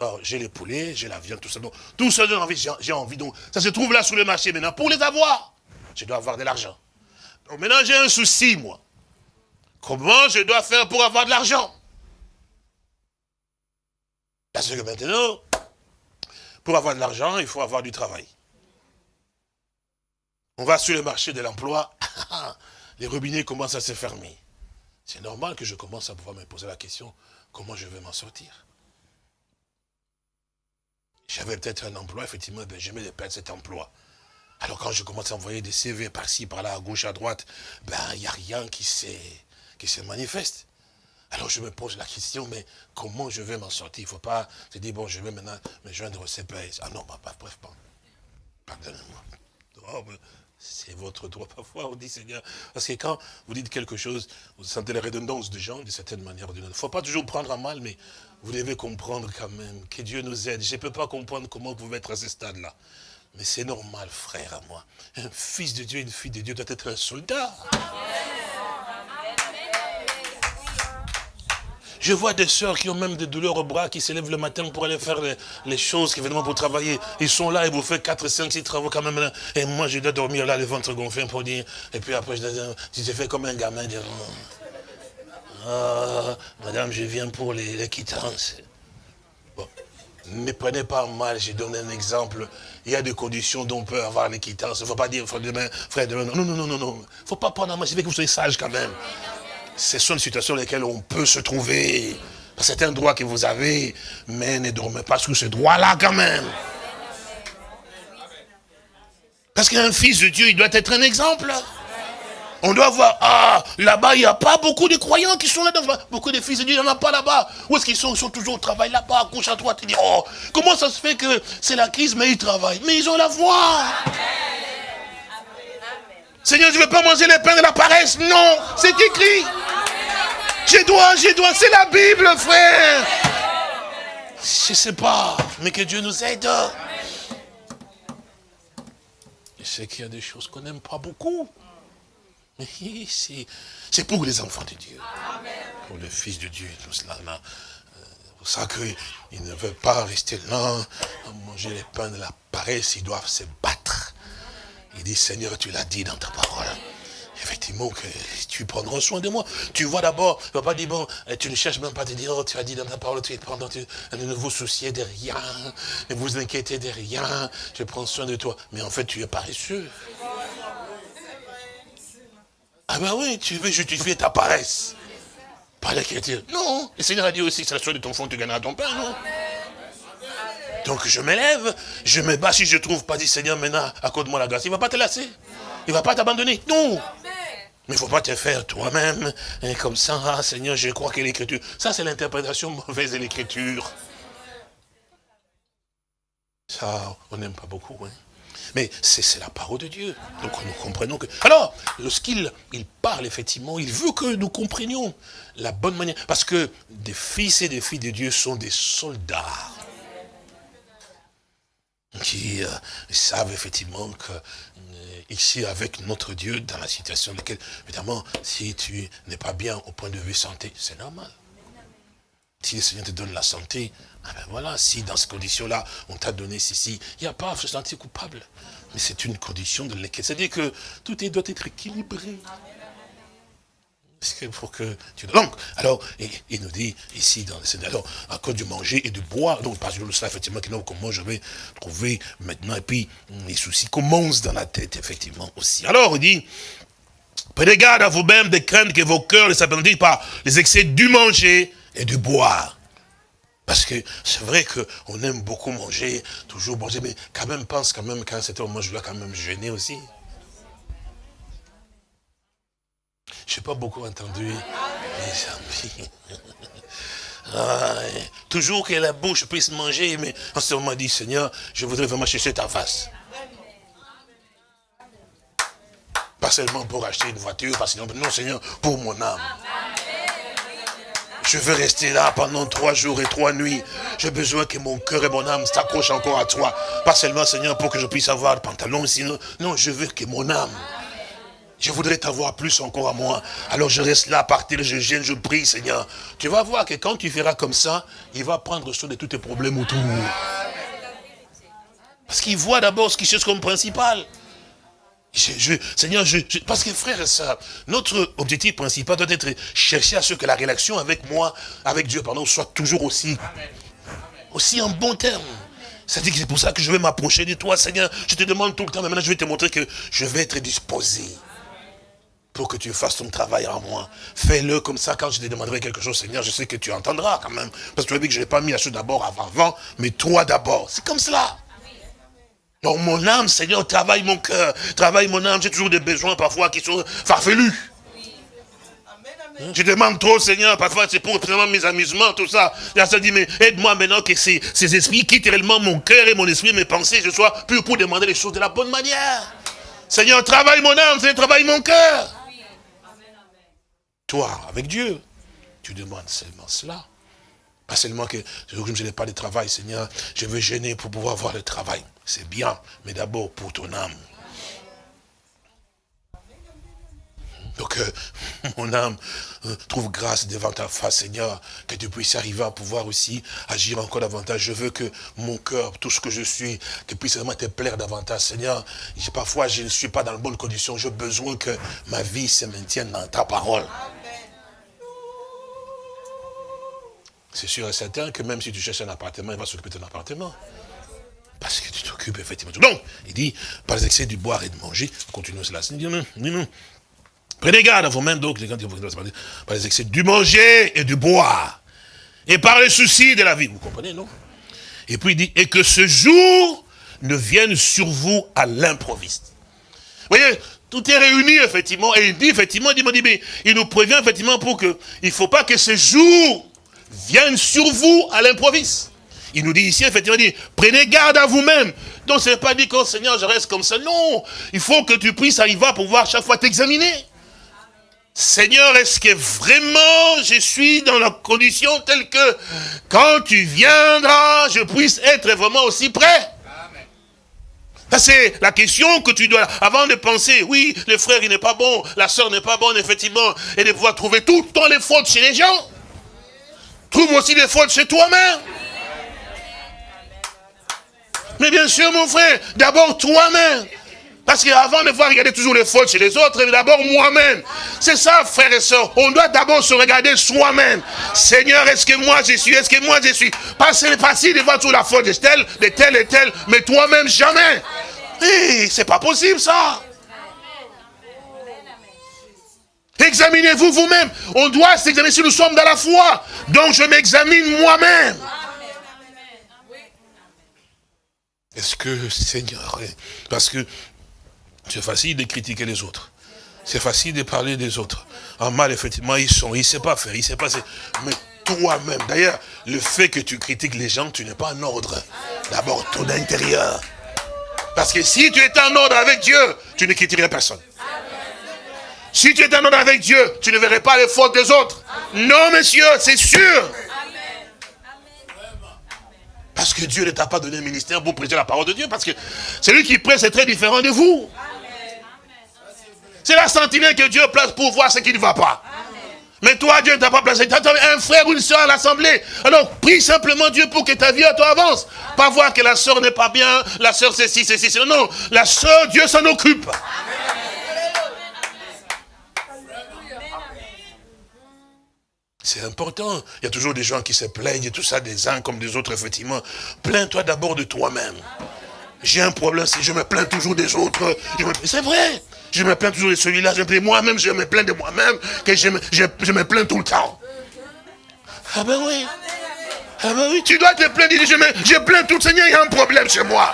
Alors j'ai les poulets, j'ai la viande, tout ça. Donc, tout ça, j'ai envie, j'ai envie. Donc ça se trouve là sur le marché maintenant. Pour les avoir, je dois avoir de l'argent. Donc maintenant j'ai un souci, moi. Comment je dois faire pour avoir de l'argent? Parce que maintenant, pour avoir de l'argent, il faut avoir du travail. On va sur le marché de l'emploi, les robinets commencent à se fermer. C'est normal que je commence à pouvoir me poser la question, comment je vais m'en sortir? J'avais peut-être un emploi, effectivement, ben, je de perdre cet emploi. Alors quand je commence à envoyer des CV par-ci, par-là, à gauche, à droite, ben il n'y a rien qui, se manifeste. Alors je me pose la question, mais comment je vais m'en sortir? Il ne faut pas se dire, bon, je vais maintenant me joindre au CPS. Ah non, bah, bref, pardonnez-moi. Oh, c'est votre droit parfois, on dit Seigneur. Parce que quand vous dites quelque chose, vous sentez la redondance des gens, d'une certaine manière ou d'une autre. Il ne faut pas toujours prendre à mal, mais vous devez comprendre quand même que Dieu nous aide. Je ne peux pas comprendre comment vous pouvez être à ce stade-là. Mais c'est normal, frère à moi. Un fils de Dieu, une fille de Dieu doit être un soldat. Je vois des sœurs qui ont même des douleurs au bras, qui s'élèvent le matin pour aller faire les, choses, qui viennent pour travailler. Ils sont là et vous faites 4, 5, 6 travaux quand même. Et moi, je dois dormir là, le ventre gonflé pour dire. Et puis après, je, je fais comme un gamin, dire, ah, madame, je viens pour les, les quittances. Ne prenez pas mal, j'ai donné un exemple. Il y a des conditions dont on peut avoir quittances. Il ne faut pas dire, frère, demain, frère, demain. Non, non, non, non, non. Il ne faut pas prendre mal. Je veux que vous soyez sage quand même ce sont des situations dans lesquelles on peut se trouver. C'est un droit que vous avez, mais ne dormez pas sur ce droit-là quand même. Parce qu'un fils de Dieu, il doit être un exemple. On doit voir, ah, là-bas, il n'y a pas beaucoup de croyants qui sont là. dedans Beaucoup de fils de Dieu, il n'y en a pas là-bas. Où est-ce qu'ils sont? Ils sont toujours au travail là-bas, à gauche, à droite. Tu dis, oh, comment ça se fait que c'est la crise, mais ils travaillent Mais ils ont la voix. Seigneur, je ne veux pas manger les pains de la paresse. Non, c'est écrit. Je dois, je dois, c'est la Bible, frère. Je ne sais pas, mais que Dieu nous aide. Je sais qu'il y a des choses qu'on n'aime pas beaucoup. C'est pour les enfants de Dieu. Pour le Fils de Dieu, tout cela. C'est pour ça qu'ils ne veulent pas rester là, manger les pains de la paresse, ils doivent se battre. Il dit, Seigneur, tu l'as dit dans ta parole. Effectivement, que tu prendras soin de moi. Tu vois d'abord, tu ne bon, eh, tu ne cherches même pas à te dire, oh, tu as dit dans ta parole, tu, pendant, tu ne vous souciez de rien, ne vous inquiétez de rien, je prends soin de toi. Mais en fait, tu es paresseux. Ah ben oui, tu veux justifier ta paresse Pas d'écriture. Non. Le Seigneur a dit aussi, c'est la soirée de ton fond, tu gagneras ton pain, non? Donc je m'élève, je me bats, si je trouve pas, dit Seigneur, maintenant, accorde-moi la grâce. Il ne va pas te lasser. Il ne va pas t'abandonner. Non. Mais il ne faut pas te faire toi-même, hein, comme ça, ah, Seigneur, je crois que l'écriture. Ça, c'est l'interprétation mauvaise de l'écriture. Ça, on n'aime pas beaucoup. Hein. Mais c'est la parole de Dieu. Donc nous comprenons que... Alors, lorsqu'il il parle, effectivement, il veut que nous comprenions la bonne manière. Parce que des fils et des filles de Dieu sont des soldats qui euh, savent effectivement que euh, ici avec notre Dieu, dans la situation dans laquelle, évidemment, si tu n'es pas bien au point de vue santé, c'est normal. Si le Seigneur te donne la santé, ah ben voilà, si dans ces conditions-là, on t'a donné ceci, il n'y a pas à se sentir coupable. Mais c'est une condition de laquelle, c'est-à-dire que tout doit être équilibré pour que tu... Donc, alors, il, nous dit ici, dans le alors, à cause du manger et du boire, donc, parce que ça, effectivement, comment je vais trouver maintenant, et puis, les soucis commencent dans la tête, effectivement, aussi. Alors, il dit, prenez garde à vous-même de craindre que vos cœurs ne s'appendissent par les excès du manger et du boire. Parce que c'est vrai qu'on aime beaucoup manger, toujours manger, mais quand même pense quand même qu'à un certain moment, je dois quand même jeûner aussi. Je n'ai pas beaucoup entendu les amis. toujours que la bouche puisse manger, mais en ce moment dit, Seigneur, je voudrais vraiment chercher ta face. Pas seulement pour acheter une voiture, pas seulement, non Seigneur, pour mon âme. Je veux rester là pendant trois jours et trois nuits. J'ai besoin que mon cœur et mon âme s'accrochent encore à toi. Pas seulement, Seigneur, pour que je puisse avoir le pantalon, sinon, non, je veux que mon âme je voudrais t'avoir plus encore à moi. Alors je reste là, à partir, je gêne, je prie, Seigneur. Tu vas voir que quand tu feras comme ça, il va prendre soin de tous tes problèmes autour. Parce qu'il voit d'abord ce qui cherche comme principal. Seigneur, je, parce que frère et soeur, notre objectif principal doit être chercher à ce que la relation avec moi, avec Dieu, pardon, soit toujours aussi, aussi en bon terme. C'est-à-dire que c'est pour ça que je vais m'approcher de toi, Seigneur. Je te demande tout le temps, mais maintenant je vais te montrer que je vais être disposé pour que tu fasses ton travail en moi. Fais-le comme ça, quand je te demanderai quelque chose, Seigneur, je sais que tu entendras quand même. Parce que tu as vu que je n'ai pas mis la chose d'abord avant, mais toi d'abord. C'est comme cela. Donc mon âme, Seigneur, travaille mon cœur, travaille mon âme. J'ai toujours des besoins parfois qui sont farfelus. Je demande trop, Seigneur, parfois c'est pour mes amusements, tout ça. Là, ça dit, mais aide-moi maintenant que ces, ces esprits quittent réellement mon cœur et mon esprit, mes pensées, je sois plus pour demander les choses de la bonne manière. Seigneur, travaille mon âme, Seigneur, travaille mon cœur. Toi, avec Dieu, tu demandes seulement cela. Pas seulement que je n'ai pas de travail, Seigneur, je veux gêner pour pouvoir avoir le travail. C'est bien, mais d'abord pour ton âme. Donc, euh, mon âme euh, trouve grâce devant ta face, Seigneur, que tu puisses arriver à pouvoir aussi agir encore davantage. Je veux que mon cœur, tout ce que je suis, que puisse vraiment te plaire davantage, Seigneur. Parfois, je ne suis pas dans de bonnes conditions. J'ai besoin que ma vie se maintienne dans ta parole. C'est sûr et certain que même si tu cherches un appartement, il va s'occuper de ton appartement. Parce que tu t'occupes effectivement. Donc, il dit, par les excès du boire et de manger, continuons cela. Il dit, non, non, Prenez garde à vous-même, donc, par les excès du manger et du boire. Et par les soucis de la vie. Vous comprenez, non? Et puis il dit, et que ce jour ne vienne sur vous à l'improviste. Vous voyez, tout est réuni, effectivement, et il dit, effectivement, il, dit, mais il nous prévient, effectivement, pour que, il ne faut pas que ce jour viennent sur vous à l'improviste. Il nous dit ici, effectivement, dit, prenez garde à vous-même. Donc, ce n'est pas dit, oh Seigneur, je reste comme ça. Non, il faut que tu puisses arriver à pouvoir chaque fois t'examiner. Seigneur, est-ce que vraiment je suis dans la condition telle que quand tu viendras, je puisse être vraiment aussi prêt? C'est la question que tu dois, avant de penser, oui, le frère il n'est pas bon, la soeur n'est pas bonne, effectivement, et de pouvoir trouver tout le temps les fautes chez les gens. Trouve aussi des fautes chez toi-même. Mais bien sûr, mon frère, d'abord toi-même. Parce qu'avant de voir regarder toujours les fautes chez les autres, d'abord moi-même. C'est ça, frères et sœurs. On doit d'abord se regarder soi-même. Seigneur, est-ce que moi je suis? Est-ce que moi je suis? Pas facile de voir toute la faute de tel, de tel et tel, mais toi-même jamais. Et c'est pas possible ça. Et Examinez-vous vous-même. On doit s'examiner si nous sommes dans la foi. Donc je m'examine moi-même. Est-ce que, Seigneur, parce que c'est facile de critiquer les autres. C'est facile de parler des autres. En mal, effectivement, ils sont, ils ne savent pas faire, ils ne pas. Mais toi-même, d'ailleurs, le fait que tu critiques les gens, tu n'es pas en ordre. D'abord, ton intérieur. Parce que si tu es en ordre avec Dieu, tu ne critiquerais personne. Si tu es en ordre avec Dieu, tu ne verrais pas les fautes des autres. Non, monsieur, c'est sûr. Parce que Dieu ne t'a pas donné un ministère pour prêcher la parole de Dieu. Parce que celui qui prêche, c'est très différent de vous. C'est la sentinelle que Dieu place pour voir ce qui ne va pas. Mais toi, Dieu ne t'a pas placé. Tu as un frère ou une soeur à l'assemblée. Alors, prie simplement Dieu pour que ta vie à toi avance. Pas voir que la soeur n'est pas bien, la soeur c'est ci, c'est ci. Non, la soeur, Dieu s'en occupe. C'est important. Il y a toujours des gens qui se plaignent, tout ça, des uns comme des autres, effectivement. Plains-toi d'abord de toi-même. J'ai un problème, si je me plains toujours des autres. C'est vrai. Je me plains toujours de celui-là, je me plains moi-même, je me plains de moi-même, je me, plains tout le temps. Ah ben oui. Ah ben oui, tu dois te plaindre, je, me, plains tout le Seigneur, il y a un problème chez moi.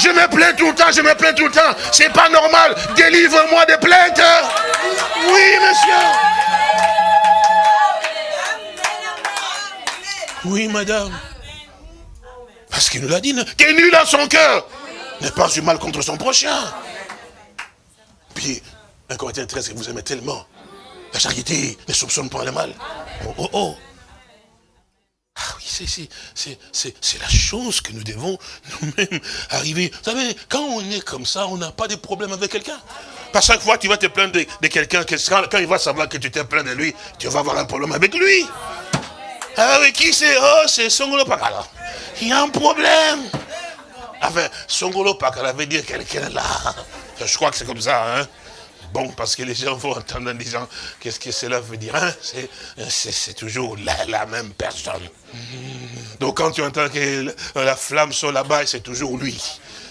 Je me plains tout le temps, je me plains tout le temps. C'est pas normal. Délivre-moi des plaintes. Oui, monsieur. Oui, madame. Parce qu'il nous l'a dit, est nul dans son cœur n'est pas du mal contre son prochain. Puis, un Corinthien 13 que vous aimez tellement. La charité ne soupçonne pas le mal. Oh, oh, oh. Ah oui, c'est la chose que nous devons nous-mêmes arriver. Vous savez, quand on est comme ça, on n'a pas de problème avec quelqu'un. Pas chaque fois que tu vas te plaindre de, quelqu'un, quand, il va savoir que tu t'es plaint de lui, tu vas avoir un problème avec lui. Ah oui, qui c'est? Oh, c'est Songolo Pakala. Il y a un problème. Enfin, Songolo Pakala veut dire quelqu'un là. Je crois que c'est comme ça, hein. Bon, parce que les gens vont entendre en disant, qu'est-ce que cela veut dire hein? C'est toujours la, même personne. Donc quand tu entends que la flamme sur là-bas, c'est toujours lui.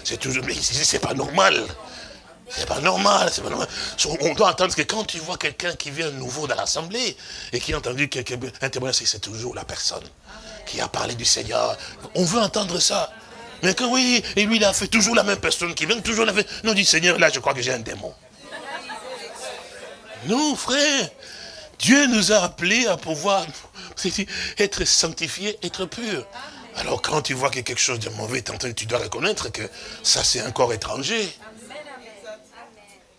C'est toujours, mais c'est pas normal. C'est pas normal, c'est pas normal. On doit entendre que quand tu vois quelqu'un qui vient nouveau dans l'assemblée et qui a entendu quelqu'un intervenir, c'est toujours la personne qui a parlé du Seigneur. On veut entendre ça. Mais que oui, et lui, il a fait toujours la même personne qui vient, toujours la même. Non, dit Seigneur, là, je crois que j'ai un démon. Non, frère. Dieu nous a appelés à pouvoir être sanctifiés, être purs. Alors quand tu vois que quelque chose de mauvais tu dois reconnaître que ça c'est un corps étranger.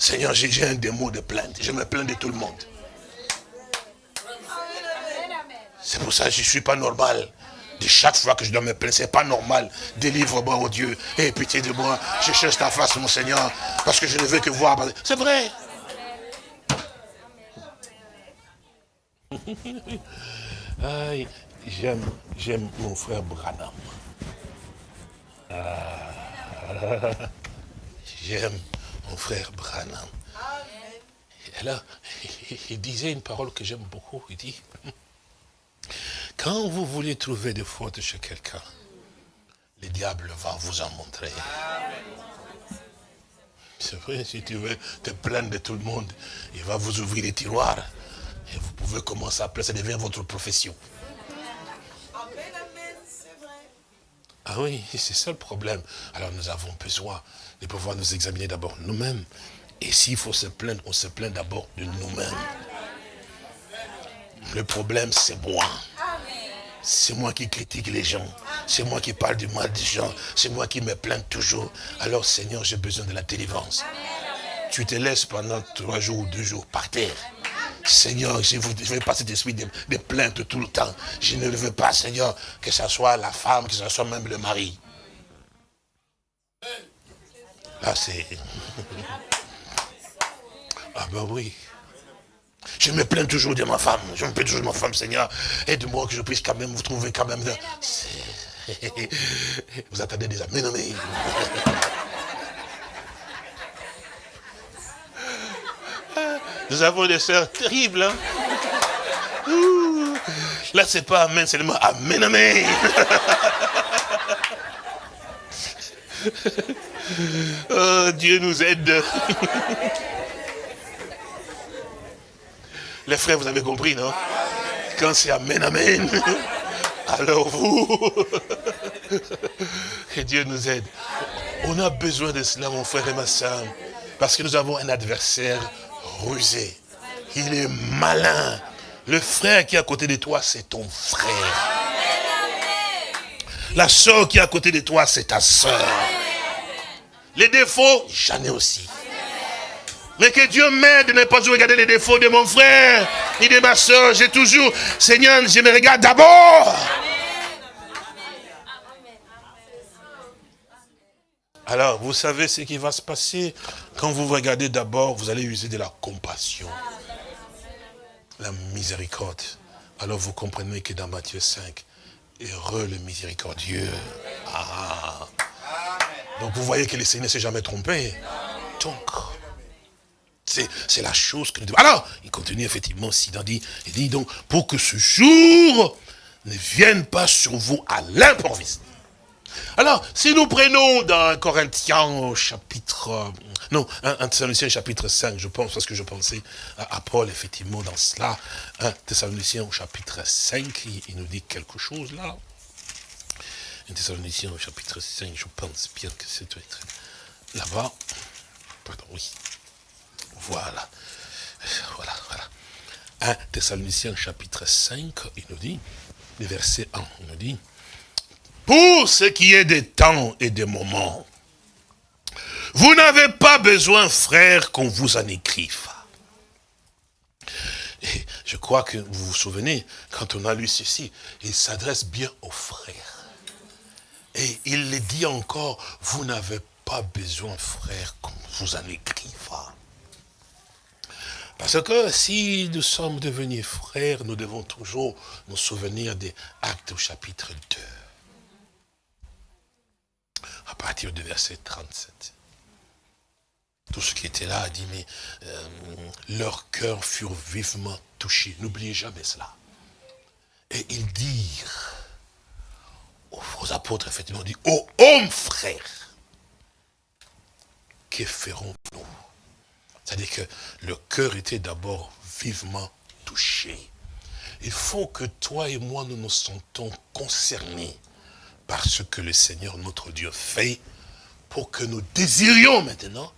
Seigneur, j'ai un démon de plainte. Je me plains de tout le monde. C'est pour ça que je ne suis pas normal chaque fois que je dois me plaindre, c'est pas normal. Délivre-moi, oh Dieu. Et pitié de moi. Je cherche ta face, mon Seigneur. Parce que je ne veux que voir. C'est vrai. j'aime, j'aime mon frère Branham. Ah. j'aime mon frère Branham. Et là, il disait une parole que j'aime beaucoup. Il dit, quand vous voulez trouver des fautes chez quelqu'un, le diable va vous en montrer. C'est vrai, si tu veux te plaindre de tout le monde, il va vous ouvrir les tiroirs. Et vous pouvez commencer à pleurer, ça devient votre profession. Ah oui, c'est ça le problème. Alors nous avons besoin de pouvoir nous examiner d'abord nous-mêmes. Et s'il faut se plaindre, on se plaint d'abord de nous-mêmes. Le problème, c'est moi. C'est moi qui critique les gens. C'est moi qui parle du mal des gens. C'est moi qui me plains toujours. Alors Seigneur, j'ai besoin de la délivrance. Tu te laisses pendant trois jours ou deux jours par terre. Seigneur, je ne veux pas cet esprit de, de, plainte tout le temps. Je ne le veux pas, Seigneur, que ce soit la femme, que ce soit même le mari. Là, c'est... Ah ben oui. Je me plains toujours de ma femme. Je me plains toujours de ma femme, Seigneur. Aide-moi que je puisse quand même vous trouver quand même. Vous attendez des amis, non mais... Nous avons des sœurs terribles. Hein? Là, c'est pas Amen, mot Amen, Amen. oh, Dieu nous aide. Les frères, vous avez compris, non? Quand c'est Amen, Amen, alors vous, que Dieu nous aide. On a besoin de cela, mon frère et ma soeur, parce que nous avons un adversaire rusé. Il est malin. Le frère qui est à côté de toi, c'est ton frère. La soeur qui est à côté de toi, c'est ta soeur. Les défauts, j'en ai aussi. Mais que Dieu m'aide de ne pas regarder les défauts de mon frère, ni de ma soeur. J'ai toujours, Seigneur, je me regarde d'abord. Alors, vous savez ce qui va se passer? Quand vous regardez d'abord, vous allez user de la compassion, la miséricorde. Alors vous comprenez que dans Matthieu 5, heureux le miséricordieux. Ah. Donc vous voyez que le Seigneur ne s'est jamais trompé. Donc, c'est la chose que nous devons. Alors, il continue effectivement, Sidan dit, il dit donc, pour que ce jour ne vienne pas sur vous à l'improviste. Alors, si nous prenons dans Corinthiens chapitre, non, un Thessaloniciens chapitre 5, je pense, parce que je pensais à, Paul, effectivement, dans cela, un Thessaloniciens au chapitre 5, il, nous dit quelque chose là. Thessaloniciens au chapitre 5, je pense bien que c'est là-bas. Pardon, oui. Voilà. Voilà, voilà. 1 Thessaloniciens chapitre 5, il nous dit, le verset 1, il nous dit, pour ce qui est des temps et des moments, vous n'avez pas besoin, frère, qu'on vous en écrive. Et je crois que vous vous souvenez, quand on a lu ceci, il s'adresse bien aux frères. Et il le dit encore, vous n'avez pas besoin, frère, qu'on vous en écrive. Parce que si nous sommes devenus frères, nous devons toujours nous souvenir des actes au chapitre 2. À partir du verset 37. Tout ce qui était là a dit, mais euh, leurs cœurs furent vivement touchés. N'oubliez jamais cela. Et ils dirent aux apôtres, effectivement, dit, ô hommes frères, que ferons-nous? C'est-à-dire que le cœur était d'abord vivement touché. Il faut que toi et moi, nous nous sentons concernés par ce que le Seigneur, notre Dieu, fait, pour que nous désirions maintenant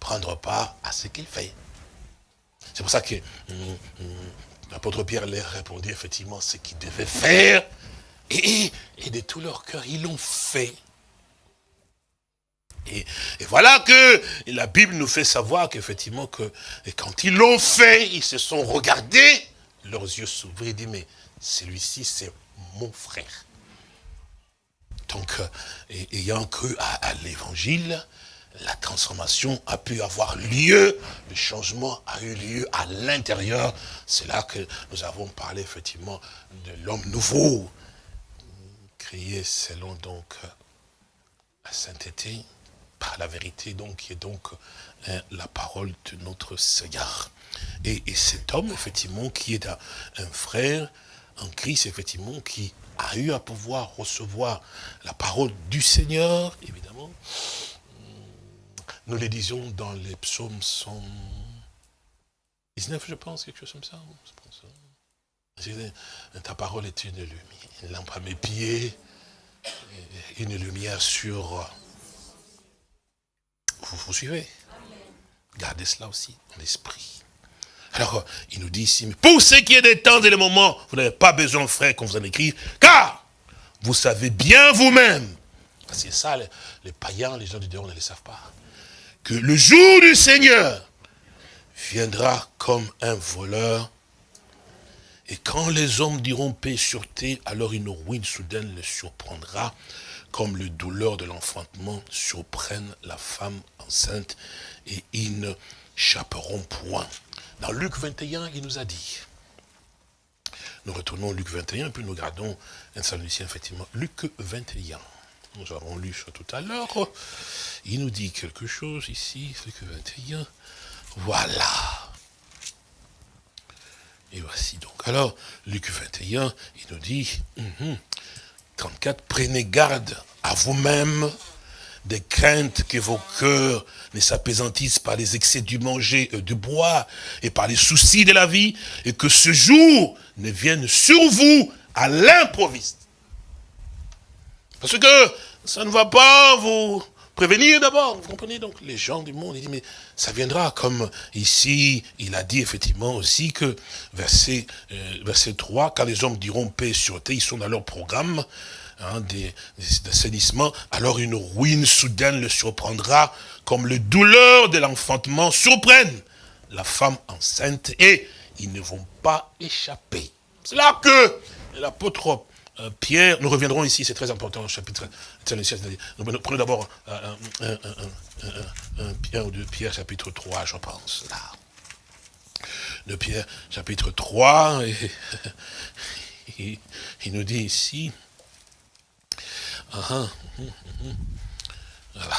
prendre part à ce qu'il fait. C'est pour ça que hum, hum, l'apôtre Pierre leur répondit effectivement ce qu'il devait faire. Et, de tout leur cœur, ils l'ont fait. Et, voilà que la Bible nous fait savoir qu'effectivement, que quand ils l'ont fait, ils se sont regardés, leurs yeux s'ouvrirent et dit, mais celui-ci, c'est mon frère. Donc, euh, ayant cru à, l'évangile, la transformation a pu avoir lieu, le changement a eu lieu à l'intérieur. C'est là que nous avons parlé effectivement de l'homme nouveau, créé selon donc la sainteté, par la vérité, donc, qui est donc hein, la parole de notre Seigneur. Et, cet homme, effectivement, qui est un, frère en Christ, effectivement, qui a eu à pouvoir recevoir la parole du Seigneur, évidemment. Nous les disions dans les psaumes 119, je pense, quelque chose comme ça. Ta parole est une lumière, une lampe à mes pieds, une lumière sur vous. Vous suivez? Gardez cela aussi dans l'esprit. Alors, il nous dit ici, mais pour ce qui est des temps et des moments, vous n'avez pas besoin, frère, qu'on vous en écrive, car vous savez bien vous-même, parce que ça, les, païens, les gens du dehors ne le savent pas, que le jour du Seigneur viendra comme un voleur, et quand les hommes diront paix terre, alors une ruine soudaine les surprendra, comme le douleur de l'enfantement surprennent la femme enceinte et ils ne chaperont point. Dans Luc 21, il nous a dit, nous retournons au Luc 21 et puis nous gardons un saluticien effectivement. Luc 21, nous avons lu ça tout à l'heure, il nous dit quelque chose ici, Luc 21, voilà. Et voici donc. Alors, Luc 21, il nous dit, hum, hum, 34, prenez garde à vous-même des craintes que vos cœurs ne s'apaisantissent par les excès du manger et du bois et par les soucis de la vie, et que ce jour ne vienne sur vous à l'improviste. Parce que ça ne va pas vous prévenir d'abord. Vous comprenez? Donc Les gens du monde, ils disent, mais ça viendra comme ici, il a dit effectivement aussi que, verset, euh, verset 3, quand les hommes diront paix terre, ils sont dans leur programme, hein, des, d'assainissement, alors une ruine soudaine le surprendra, comme les douleurs de l'enfantement surprennent la femme enceinte, et ils ne vont pas échapper. C'est là que l'apôtre Pierre, nous reviendrons ici, c'est très important, chapitre, prenons d'abord un, Pierre ou deux Pierre, chapitre 3, je pense. De Pierre, chapitre 3, et, il nous dit ici, uh -huh, uh -huh,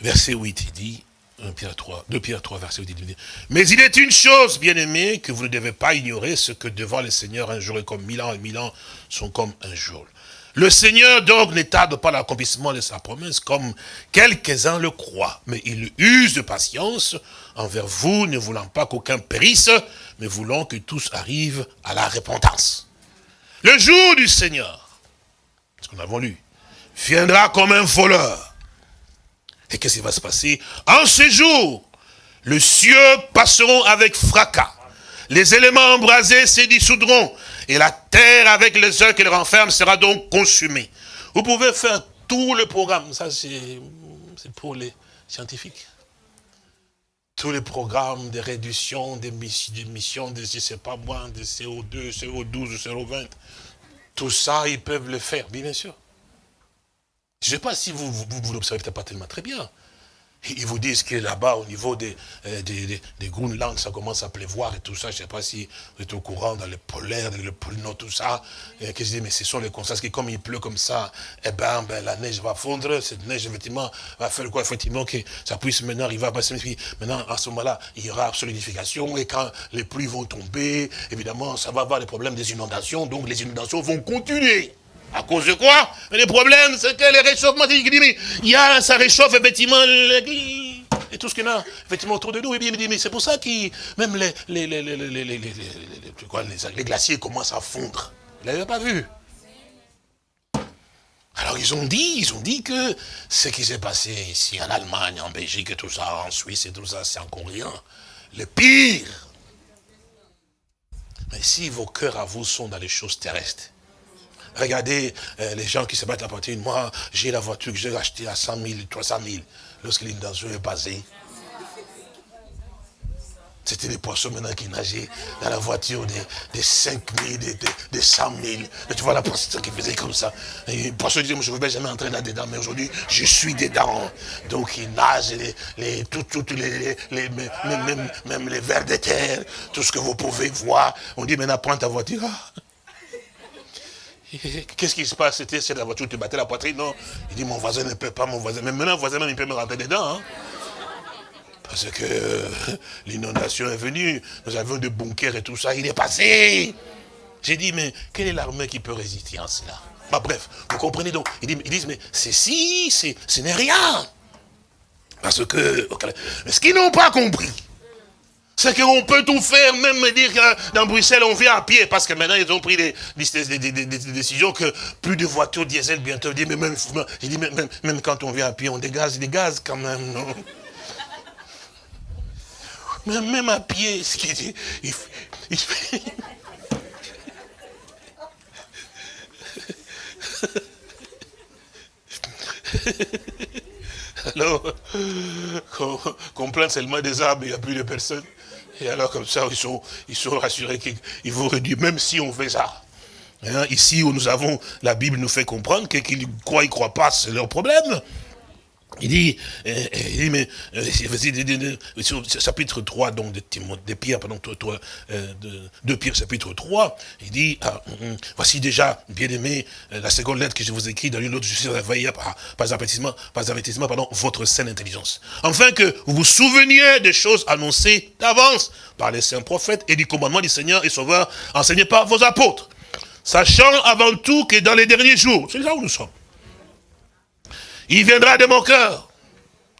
verset 8, il dit, 1 Pierre 3, 2 Pierre 3, verset 8. Mais il est une chose, bien aimé, que vous ne devez pas ignorer, ce que devant le Seigneur, un jour est comme mille ans, et mille ans sont comme un jour. Le Seigneur donc ne tarde pas l'accomplissement de sa promesse, comme quelques-uns le croient, mais il use de patience envers vous, ne voulant pas qu'aucun périsse, mais voulant que tous arrivent à la repentance. Le jour du Seigneur, ce qu'on a lu, viendra comme un voleur. Et qu'est-ce qui va se passer En ce jour, les cieux passeront avec fracas. Les éléments embrasés se dissoudront. Et la terre avec les œufs qu'elle renferme sera donc consumée. Vous pouvez faire tout le programme. Ça, c'est pour les scientifiques. Tous les programmes de réduction des missions, de, je sais pas moi, de CO2, CO12, CO20. Tout ça, ils peuvent le faire, bien sûr. Je ne sais pas si vous, vous, vous l'observez peut-être pas tellement très bien. Ils vous disent que là-bas, au niveau des, euh, des, des, Groenland, ça commence à pleuvoir et tout ça. Je ne sais pas si vous êtes au courant dans le polaire, le pôle Nord, tout ça. Et que je dis, mais ce sont les constats que comme il pleut comme ça, eh ben, ben, la neige va fondre. Cette neige, effectivement, va faire quoi? Effectivement, que ça puisse maintenant arriver à passer. Maintenant, à ce moment-là, il y aura solidification. Et quand les pluies vont tomber, évidemment, ça va avoir des problèmes des inondations. Donc, les inondations vont continuer. À cause de quoi? Le problème, c'est que les réchauffements, il y a, ça réchauffe effectivement et tout ce qu'il y a effectivement autour de nous. Et bien, mais c'est pour ça que même les, glaciers commencent à fondre. Vous l'avez pas vu? Alors ils ont dit, ils ont dit que ce qui s'est passé ici en Allemagne, en Belgique et tout ça, en Suisse et tout ça, c'est encore rien. Le pire. Mais si vos cœurs à vous sont dans les choses terrestres, Regardez euh, les gens qui se battent à partir de moi. J'ai la voiture que j'ai achetée à 100 000, 300 000 lorsque l'inondation est passée. C'était des poissons maintenant qui nageaient dans la voiture des, des 5 000, des, des, 100 000. Et tu vois la poisson qui faisait comme ça. Et les poissons disaient, je ne vais jamais entrer là-dedans, mais aujourd'hui, je suis dedans. Donc ils nagent, les, les, même, les vers de terre, tout ce que vous pouvez voir. On dit maintenant, prends ta voiture. Ah. Qu'est-ce qui se passe? C'était c'est la voiture, tu battais la poitrine, non? Il dit, mon voisin ne peut pas, mon voisin. Mais maintenant, voisin, même, il peut me rentrer dedans. Hein. Parce que euh, l'inondation est venue, nous avions des bunkers et tout ça, il est passé. J'ai dit, mais quelle est l'armée qui peut résister à cela? Bah, Bref, vous comprenez donc, ils disent, mais c'est si, ce n'est rien. Parce que, ce qu'ils n'ont pas compris, c'est qu'on peut tout faire, même me dire que dans Bruxelles, on vient à pied, parce que maintenant, ils ont pris des, décisions que plus de voitures diesel bientôt. Dis, mais même, même, même, quand on vient à pied, on dégage des gaz quand même, non? Même, même à pied, ce qui dit, il, il. Alors, qu'on plaint seulement des arbres, il n'y a plus de personnes. Et alors comme ça, ils sont, ils sont rassurés qu'ils vont réduire, même si on fait ça. Hein, ici où nous avons, la Bible nous fait comprendre que qu'ils croient, ils ne croient pas, c'est leur problème. Il dit, euh, euh, il dit mais, euh, chapitre 3, donc, de, de Pierre, pardon, de, de, Pierre, chapitre 3, il dit, ah, hum, hum, voici déjà, bien aimé, la seconde lettre que je vous écris, dans une autre, je suis réveillé par, par avertissement, par avertissement, pardon, votre saine intelligence. Enfin que vous vous souveniez des choses annoncées d'avance par les saints prophètes et du commandement du Seigneur et Sauveur enseigné par vos apôtres sachant avant tout que dans les derniers jours, c'est là où nous sommes, il viendra de mon cœur,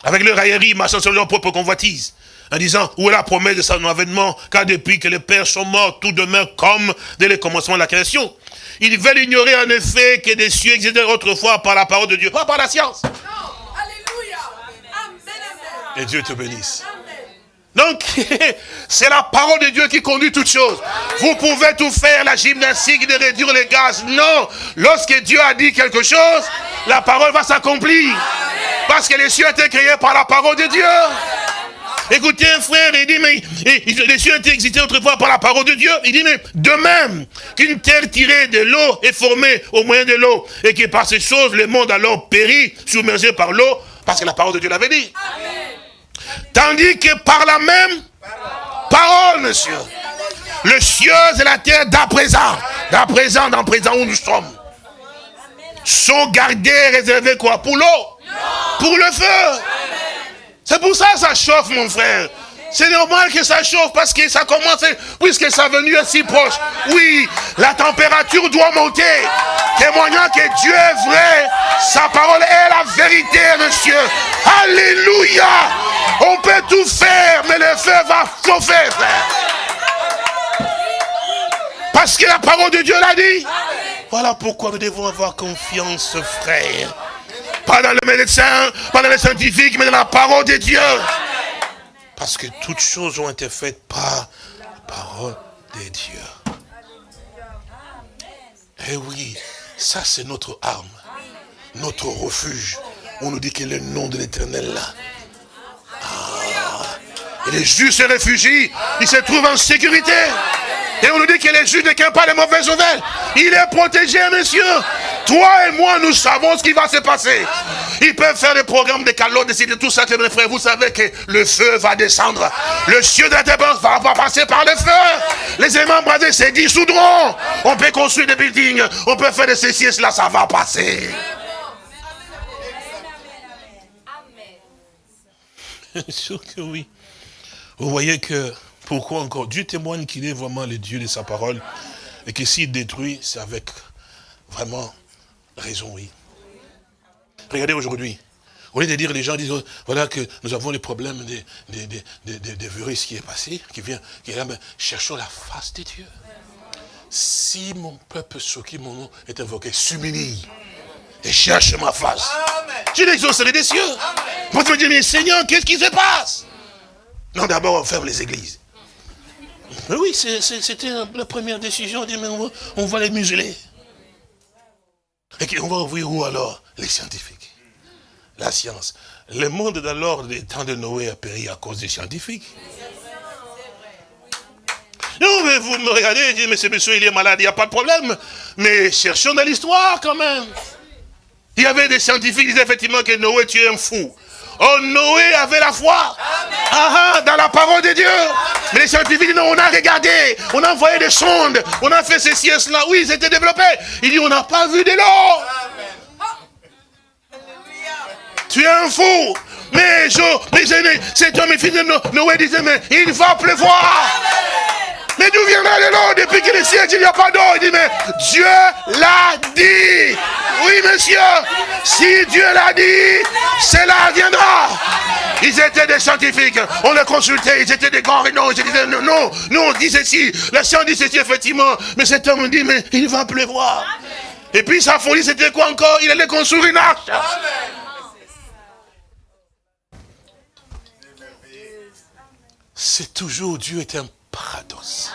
avec le raillerie, marchant sur leur propre convoitise, en disant, où est la promesse de son avènement, car depuis que les pères sont morts, tout demeure comme dès le commencement de la création. Ils veulent ignorer en effet que des cieux existaient autrefois par la parole de Dieu, pas par la science. Et Dieu te bénisse. Donc, c'est la parole de Dieu qui conduit toutes choses. Vous pouvez tout faire, la gymnastique de réduire les gaz. Non, lorsque Dieu a dit quelque chose, la parole va s'accomplir. Parce que les cieux été créés par la parole de Dieu. Écoutez un frère, il dit, mais les cieux ont existé autrefois par la parole de Dieu. Il dit, mais de même qu'une terre tirée de l'eau est formée au moyen de l'eau, et que par ces choses, le monde alors périt, submergé par l'eau, parce que la parole de Dieu l'avait dit. Tandis que par la même parole, monsieur, le ciel et la terre d'à présent, d'à présent, d'à présent où nous sommes, sont gardés, réservés quoi? Pour l'eau. Pour le feu. C'est pour ça que ça chauffe, mon frère. C'est normal que ça chauffe parce que ça commence, puisque sa venue est si proche. Oui, la température doit monter. Témoignant que Dieu est vrai, sa parole est la vérité, monsieur. Alléluia. On peut tout faire, mais le feu va chauffer, frère. Parce que la parole de Dieu l'a dit. Voilà pourquoi nous devons avoir confiance, frère. Pas dans le médecin, pas dans les scientifiques, mais dans la parole de Dieu. Parce que toutes choses ont été faites par la parole de Dieu. Eh oui, ça c'est notre arme, notre refuge. On nous dit que le nom de l'éternel là. Ah. Et les justes se réfugient, ils se trouvent en sécurité. Et on nous dit que les juges ne craignent pas les mauvaises nouvelles. Il est protégé, monsieur. Toi et moi, nous savons ce qui va se passer. Ils peuvent faire des programmes de calottes, décider tout ça, mes frères. Vous savez que le feu va descendre. Le ciel de la terre va, pas passer par le feu. Les aimants bradés se dissoudront. On peut construire des buildings. On peut faire de ceci et cela, ça va passer. Sûr que oui. Vous voyez que pourquoi encore? Dieu témoigne qu'il est vraiment le Dieu de sa parole et que s'il détruit, c'est avec vraiment raison, oui. Regardez aujourd'hui. Au lieu de dire, les gens disent, voilà que nous avons les problèmes des, des, virus qui est passé, qui vient, qui est là, mais cherchons la face de Dieu. Si mon peuple sur qui mon nom est invoqué s'humilie et cherche ma face, je l'exaucerai des cieux. Vous me dire, mais Seigneur, qu'est-ce qui se passe? Non, d'abord, on ferme les églises. Oui, c'était la première décision. On dit, mais on va, les museler. Et on va ouvrir où alors? Les scientifiques. La science. Le monde d'alors, des temps de Noé, a péri à cause des scientifiques. Non, mais vous me regardez et dites, mais ce monsieur, il est malade, il n'y a pas de problème. Mais cherchons dans l'histoire quand même. Il y avait des scientifiques qui disaient effectivement que Noé, tu es un fou. Oh, Noé avait la foi. Ah, ah, dans la parole de Dieu. Mais les scientifiques non, on a regardé, on a envoyé des sondes, on a fait ceci et cela. Oui, c'était développé. Il dit, on n'a pas vu de l'eau. Tu es un fou. Mais je, mais c'est toi, mes fils de Noé disait, mais il va pleuvoir. Mais d'où viendra de l'eau depuis que le ciel il n'y a pas d'eau Il dit, mais Dieu l'a dit. Oui, monsieur. Si Dieu l'a dit, cela viendra. Ils étaient des scientifiques. On les consultait. Ils étaient des grands rénaux. Ils disaient, non, non, nous on dit ceci. La science dit ceci, effectivement. Mais cet homme dit, mais il va pleuvoir. Et puis sa folie, c'était quoi encore? Il allait construire une arche. C'est toujours Dieu est un paradoxe.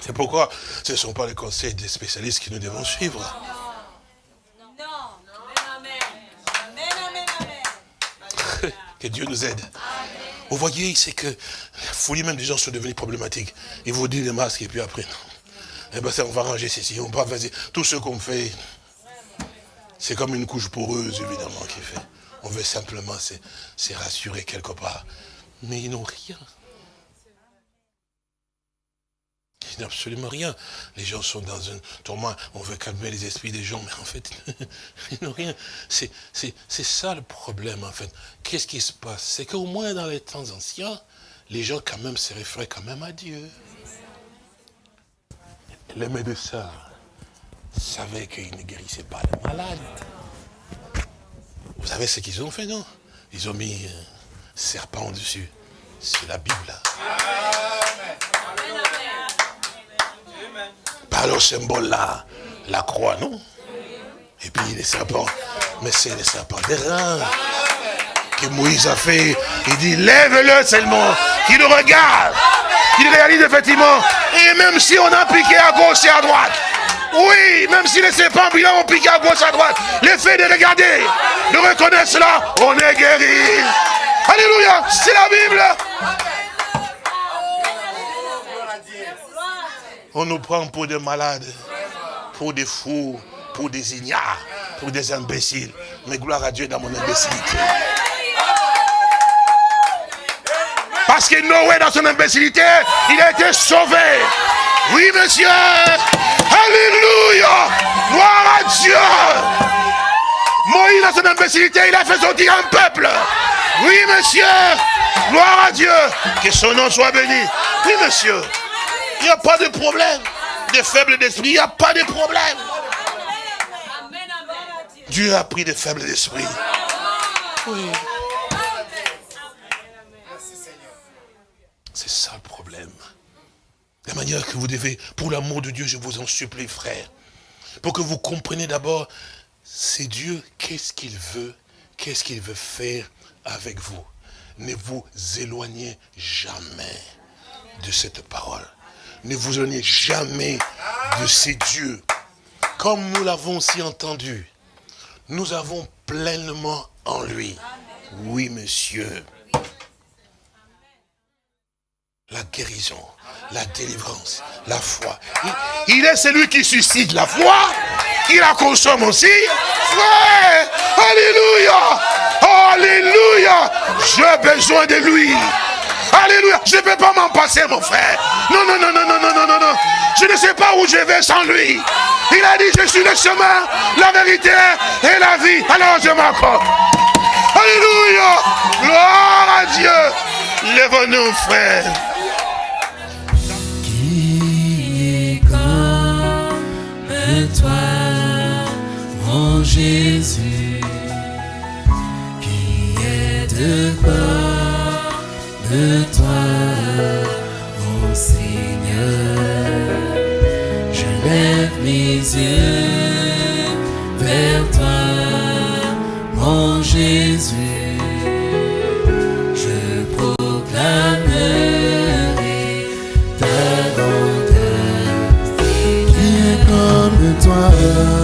C'est pourquoi ce ne sont pas les conseils des spécialistes que nous devons suivre. que Dieu nous aide. Vous voyez, c'est que la folie même des gens sont devenus problématiques. Ils vous disent des masques et puis après, non. Eh bien, on va ranger ceci, on va faire tout ce qu'on fait. C'est comme une couche poreuse, évidemment, qui fait. On veut simplement se, rassurer quelque part. Mais ils n'ont rien. Ils n'ont absolument rien. Les gens sont dans un tourment. On veut calmer les esprits des gens, mais en fait, ils n'ont rien. C'est ça le problème, en fait. Qu'est-ce qui se passe? C'est qu'au moins dans les temps anciens, les gens quand même se référaient quand même à Dieu. les médecins savaient qu'ils ne guérissaient pas les malades. Vous savez ce qu'ils ont fait, non? Ils ont mis un serpent dessus. C'est la Bible. Par le symbole là, la croix, non? Et puis les serpents. Mais c'est les serpents des reins que Moïse a fait. Il dit, lève-le seulement, qu'il le regarde, qu'il réalise effectivement. Et même si on a piqué à gauche et à droite, oui, même si les serpents ont piqué à gauche à droite, l'effet de regarder, de reconnaître cela, on est guéri. Alléluia, c'est la Bible. On nous prend pour des malades, pour des fous, pour des ignares, pour des imbéciles. Mais gloire à Dieu dans mon imbécilité. Parce que Noé, dans son imbécilité, il a été sauvé. Oui, monsieur. Alléluia. Gloire à Dieu. Moïse, dans son imbécilité, il a fait sortir un peuple. Oui, monsieur. Gloire à Dieu. Que son nom soit béni. Oui, monsieur. Il n'y a pas de problème. Des faibles d'esprit, il n'y a pas de problème. Dieu a pris des faibles d'esprit. Oui. C'est ça. La manière que vous devez, pour l'amour de Dieu, je vous en supplie, frère, pour que vous compreniez d'abord, c'est Dieu, qu'est-ce qu'il veut, qu'est-ce qu'il veut faire avec vous. Ne vous éloignez jamais de cette parole. Ne vous éloignez jamais de ces dieux. Comme nous l'avons aussi entendu, nous avons pleinement en lui. Oui, monsieur la guérison, la délivrance, la foi. Il, est celui qui suscite la foi, qui la consomme aussi. Frère, Alléluia, Alléluia, j'ai besoin de lui. Alléluia, je ne peux pas m'en passer, mon frère. Non, non, non, non, non, non, non, non, non. Je ne sais pas où je vais sans lui. Il a dit, je suis le chemin, la vérité et la vie. Alors je m'accorde. Alléluia, gloire à Dieu. Lève-nous, frère. toi, mon Jésus, qui est de de toi, mon Seigneur. Je lève mes yeux. toi.